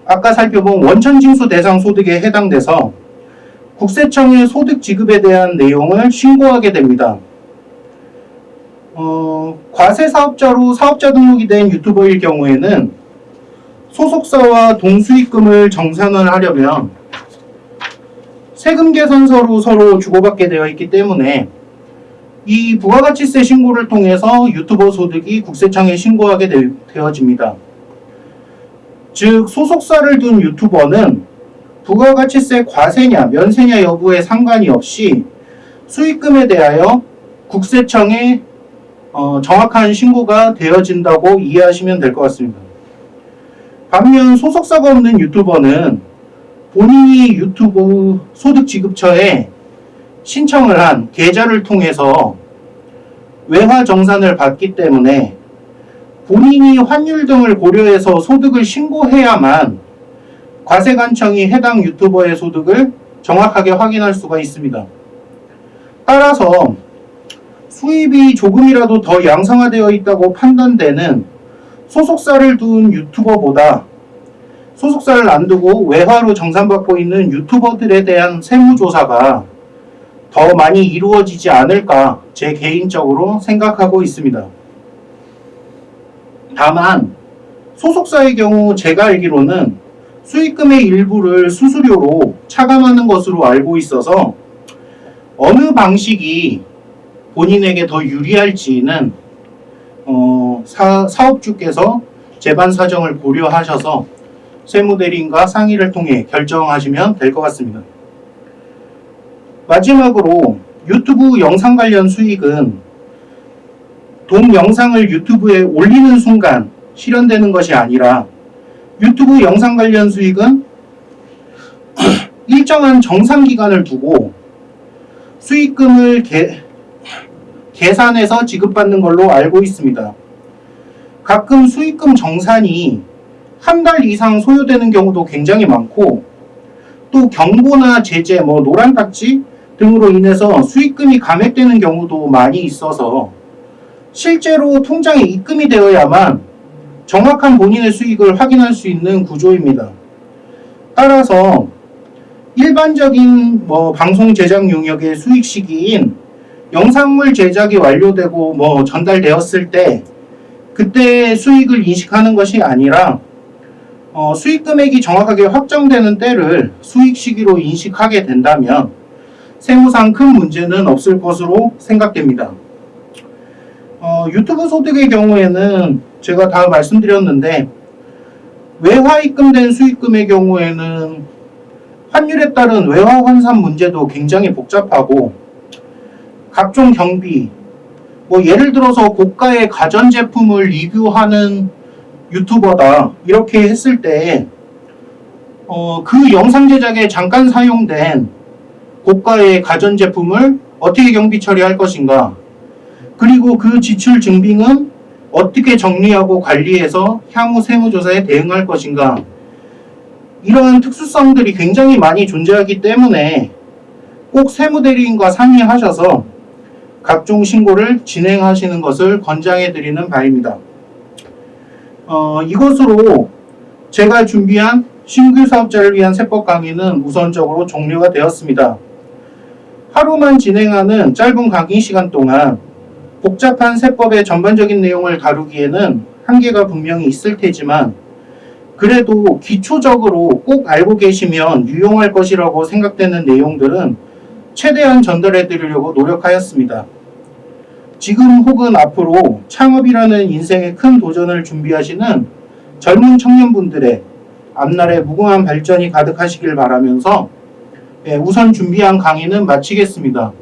아까 살펴본 원천징수 대상 소득에 해당돼서 국세청의 소득 지급에 대한 내용을 신고하게 됩니다. 어, 과세 사업자로 사업자 등록이 된 유튜버일 경우에는 소속사와 동수익금을 정산을 하려면 세금 계산서로 서로 주고받게 되어 있기 때문에 이 부가가치세 신고를 통해서 유튜버 소득이 국세청에 신고하게 되, 되어집니다. 즉 소속사를 둔 유튜버는 부가가치세 과세냐 면세냐 여부에 상관이 없이 수익금에 대하여 국세청에 어, 정확한 신고가 되어진다고 이해하시면 될 것 같습니다. 반면 소속사가 없는 유튜버는 본인이 유튜브 소득지급처에 신청을 한 계좌를 통해서 외화 정산을 받기 때문에 본인이 환율 등을 고려해서 소득을 신고해야만 과세관청이 해당 유튜버의 소득을 정확하게 확인할 수가 있습니다. 따라서 수입이 조금이라도 더 양성화되어 있다고 판단되는 소속사를 둔 유튜버보다 소속사를 안 두고 외화로 정산받고 있는 유튜버들에 대한 세무조사가 더 많이 이루어지지 않을까 제 개인적으로 생각하고 있습니다. 다만 소속사의 경우 제가 알기로는 수익금의 일부를 수수료로 차감하는 것으로 알고 있어서 어느 방식이 본인에게 더 유리할지는 어, 사, 사업주께서 재반 사정을 고려하셔서 세무대리인과 상의를 통해 결정하시면 될 것 같습니다. 마지막으로 유튜브 영상 관련 수익은 동 영상을 유튜브에 올리는 순간 실현되는 것이 아니라 유튜브 영상 관련 수익은 일정한 정상 기간을 두고 수익금을 계, 계산해서 지급받는 걸로 알고 있습니다. 가끔 수익금 정산이 한 달 이상 소요되는 경우도 굉장히 많고 또 경고나 제재, 뭐 노란 딱지 등으로 인해서 수익금이 감액되는 경우도 많이 있어서 실제로 통장에 입금이 되어야만 정확한 본인의 수익을 확인할 수 있는 구조입니다. 따라서 일반적인 뭐 방송 제작 용역의 수익 시기인 영상물 제작이 완료되고 뭐 전달되었을 때 그때 수익을 인식하는 것이 아니라 어, 수익 금액이 정확하게 확정되는 때를 수익 시기로 인식하게 된다면 세무상 큰 문제는 없을 것으로 생각됩니다. 어, 유튜브 소득의 경우에는 제가 다 말씀드렸는데 외화 입금된 수익금의 경우에는 환율에 따른 외화 환산 문제도 굉장히 복잡하고 각종 경비 뭐 예를 들어서 고가의 가전제품을 리뷰하는 유튜버다 이렇게 했을 때 어, 그 영상 제작에 잠깐 사용된 고가의 가전제품을 어떻게 경비 처리할 것인가? 그리고 그 지출 증빙은 어떻게 정리하고 관리해서 향후 세무조사에 대응할 것인가 이러한 특수성들이 굉장히 많이 존재하기 때문에 꼭 세무대리인과 상의하셔서 각종 신고를 진행하시는 것을 권장해 드리는 바입니다. 어, 이것으로 제가 준비한 신규 사업자를 위한 세법 강의는 우선적으로 종료가 되었습니다. 하루만 진행하는 짧은 강의 시간 동안 복잡한 세법의 전반적인 내용을 다루기에는 한계가 분명히 있을 테지만 그래도 기초적으로 꼭 알고 계시면 유용할 것이라고 생각되는 내용들은 최대한 전달해 드리려고 노력하였습니다. 지금 혹은 앞으로 창업이라는 인생의 큰 도전을 준비하시는 젊은 청년분들의 앞날의 무궁한 발전이 가득하시길 바라면서 예, 우선 준비한 강의는 마치겠습니다.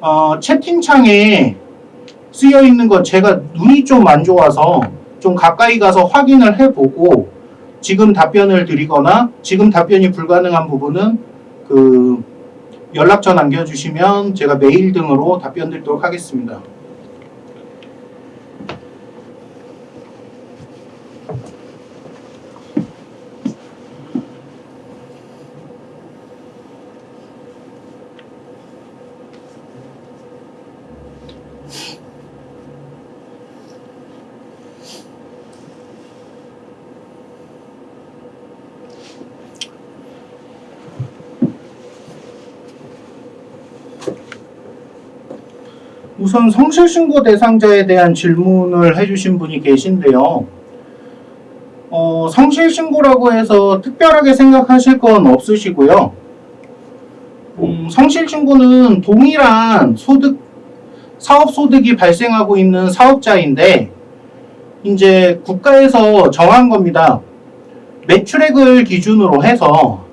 어, 채팅창에 쓰여 있는 것 제가 눈이 좀 안 좋아서 좀 가까이 가서 확인을 해보고 지금 답변을 드리거나 지금 답변이 불가능한 부분은 그 연락처 남겨주시면 제가 메일 등으로 답변 드리도록 하겠습니다. 우선 성실신고 대상자에 대한 질문을 해주신 분이 계신데요. 어, 성실신고라고 해서 특별하게 생각하실 건 없으시고요. 음, 성실신고는 동일한 소득, 사업소득이 발생하고 있는 사업자인데, 이제 국가에서 정한 겁니다. 매출액을 기준으로 해서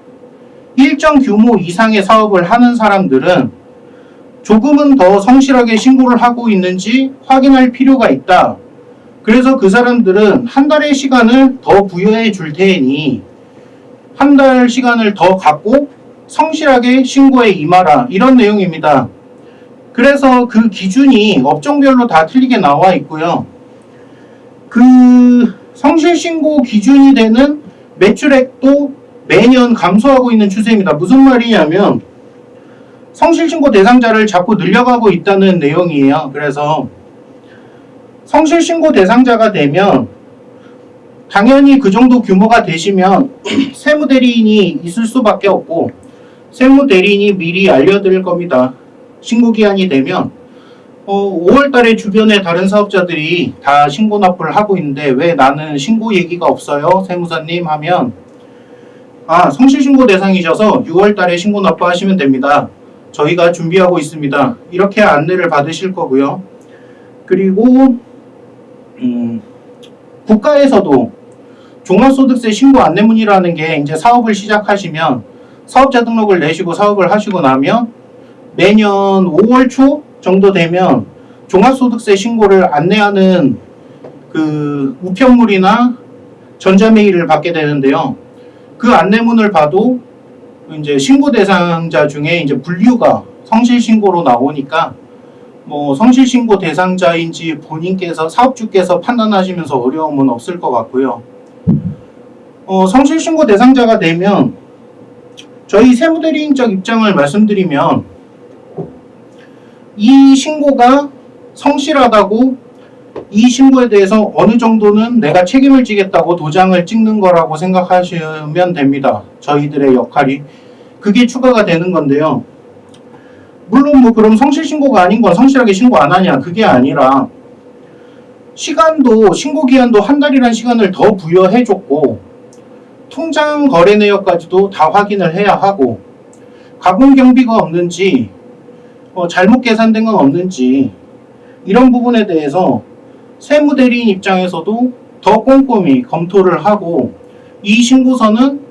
일정 규모 이상의 사업을 하는 사람들은 조금은 더 성실하게 신고를 하고 있는지 확인할 필요가 있다. 그래서 그 사람들은 한 달의 시간을 더 부여해 줄 테니 한 달 시간을 더 갖고 성실하게 신고에 임하라. 이런 내용입니다. 그래서 그 기준이 업종별로 다 틀리게 나와 있고요. 그 성실 신고 기준이 되는 매출액도 매년 감소하고 있는 추세입니다. 무슨 말이냐면 성실신고 대상자를 자꾸 늘려가고 있다는 내용이에요. 그래서 성실신고 대상자가 되면 당연히 그 정도 규모가 되시면 세무대리인이 있을 수밖에 없고 세무대리인이 미리 알려드릴 겁니다. 신고기한이 되면 어, 5월달에 주변에 다른 사업자들이 다 신고 납부를 하고 있는데 왜 나는 신고 얘기가 없어요? 세무사님 하면 아 성실신고 대상이셔서 6월달에 신고 납부하시면 됩니다. 저희가 준비하고 있습니다. 이렇게 안내를 받으실 거고요. 그리고 음, 국가에서도 종합소득세 신고 안내문이라는 게 이제 사업을 시작하시면 사업자 등록을 내시고 사업을 하시고 나면 매년 5월 초 정도 되면 종합소득세 신고를 안내하는 그 우편물이나 전자메일을 받게 되는데요. 그 안내문을 봐도 이제 신고 대상자 중에 이제 분류가 성실 신고로 나오니까 뭐 성실 신고 대상자인지 본인께서 사업주께서 판단하시면서 어려움은 없을 것 같고요. 어, 성실 신고 대상자가 되면 저희 세무대리인적 입장을 말씀드리면 이 신고가 성실하다고 이 신고에 대해서 어느 정도는 내가 책임을 지겠다고 도장을 찍는 거라고 생각하시면 됩니다. 저희들의 역할이. 그게 추가가 되는 건데요. 물론 뭐 그럼 성실 신고가 아닌 건 성실하게 신고 안 하냐 그게 아니라 시간도 신고 기한도 한 달이라는 시간을 더 부여해 줬고 통장 거래 내역까지도 다 확인을 해야 하고 가공 경비가 없는지 어, 잘못 계산된 건 없는지 이런 부분에 대해서 세무대리인 입장에서도 더 꼼꼼히 검토를 하고 이 신고서는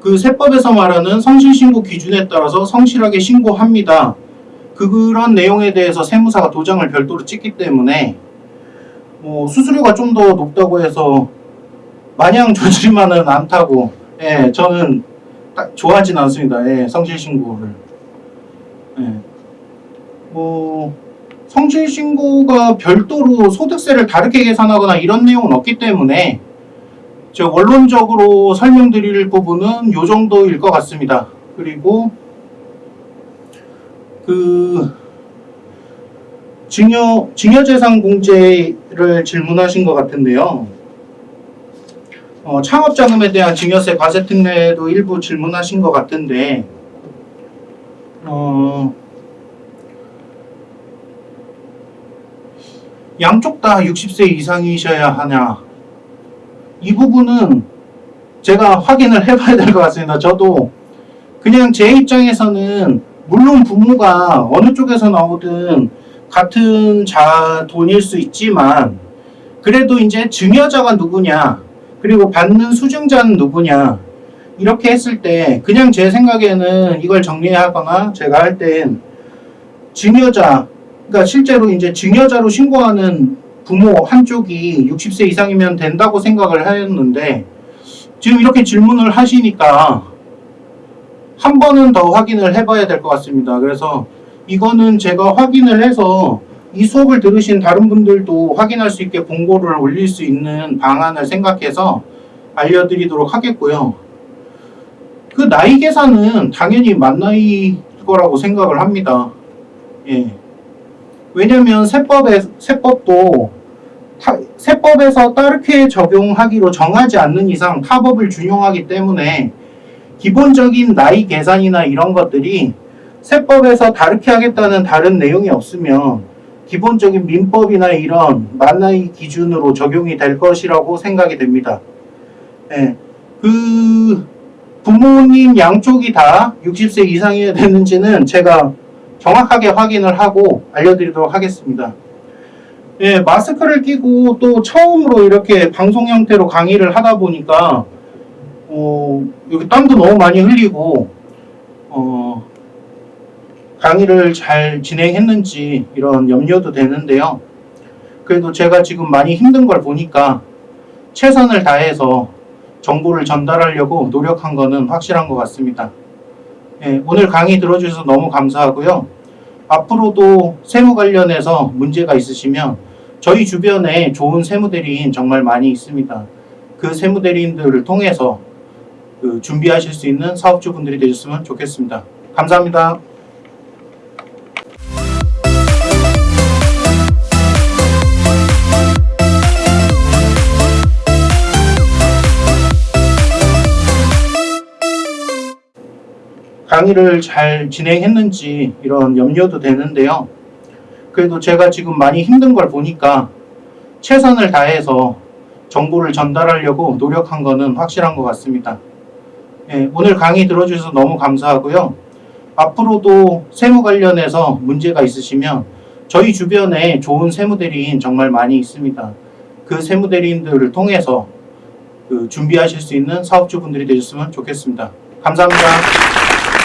그 세법에서 말하는 성실신고 기준에 따라서 성실하게 신고합니다. 그런 내용에 대해서 세무사가 도장을 별도로 찍기 때문에 뭐 수수료가 좀 더 높다고 해서 마냥 좋지만은 않다고 예 저는 딱 좋아하진 않습니다. 예 성실신고를. 예 뭐 성실 신고가 별도로 소득세를 다르게 계산하거나 이런 내용은 없기 때문에 저 원론적으로 설명드릴 부분은 요 정도일 것 같습니다. 그리고 그 증여 증여재산 공제를 질문하신 것 같은데요. 어, 창업자금에 대한 증여세 과세 특례도 일부 질문하신 것 같은데 어, 양쪽 다 60세 이상이셔야 하냐 이 부분은 제가 확인을 해봐야 될 것 같습니다. 저도 그냥 제 입장에서는 물론 부모가 어느 쪽에서 나오든 같은 자 돈일 수 있지만 그래도 이제 증여자가 누구냐 그리고 받는 수증자는 누구냐 이렇게 했을 때 그냥 제 생각에는 이걸 정리하거나 제가 할 땐 증여자 그러니까 실제로 이제 증여자로 신고하는 부모 한쪽이 60세 이상이면 된다고 생각을 하였는데 지금 이렇게 질문을 하시니까 한 번은 더 확인을 해봐야 될 것 같습니다. 그래서 이거는 제가 확인을 해서 이 수업을 들으신 다른 분들도 확인할 수 있게 공고를 올릴 수 있는 방안을 생각해서 알려드리도록 하겠고요. 그 나이 계산은 당연히 만 나이일 거라고 생각을 합니다. 예. 왜냐면 세법에 세법도 타- 세법에서 따르게 적용하기로 정하지 않는 이상 타법을 준용하기 때문에 기본적인 나이 계산이나 이런 것들이 세법에서 다르게 하겠다는 다른 내용이 없으면 기본적인 민법이나 이런 만나이 기준으로 적용이 될 것이라고 생각이 됩니다. 예. 그 부모님 양쪽이 다 60세 이상이어야 되는지는 제가 정확하게 확인을 하고 알려드리도록 하겠습니다. 예, 마스크를 끼고 또 처음으로 이렇게 방송 형태로 강의를 하다 보니까 어, 여기 땀도 너무 많이 흘리고 어, 강의를 잘 진행했는지 이런 염려도 되는데요. 그래도 제가 지금 많이 힘든 걸 보니까 최선을 다해서 정보를 전달하려고 노력한 거는 확실한 것 같습니다. 예, 오늘 강의 들어주셔서 너무 감사하고요. 앞으로도 세무 관련해서 문제가 있으시면 저희 주변에 좋은 세무대리인 정말 많이 있습니다. 그 세무대리인들을 통해서 그 준비하실 수 있는 사업주분들이 되셨으면 좋겠습니다. 감사합니다. 강의를 잘 진행했는지 이런 염려도 되는데요. 그래도 제가 지금 많이 힘든 걸 보니까 최선을 다해서 정보를 전달하려고 노력한 거는 확실한 것 같습니다. 예, 오늘 강의 들어주셔서 너무 감사하고요. 앞으로도 세무 관련해서 문제가 있으시면 저희 주변에 좋은 세무대리인 정말 많이 있습니다. 그 세무대리인들을 통해서 그 준비하실 수 있는 사업주분들이 되셨으면 좋겠습니다. 감사합니다.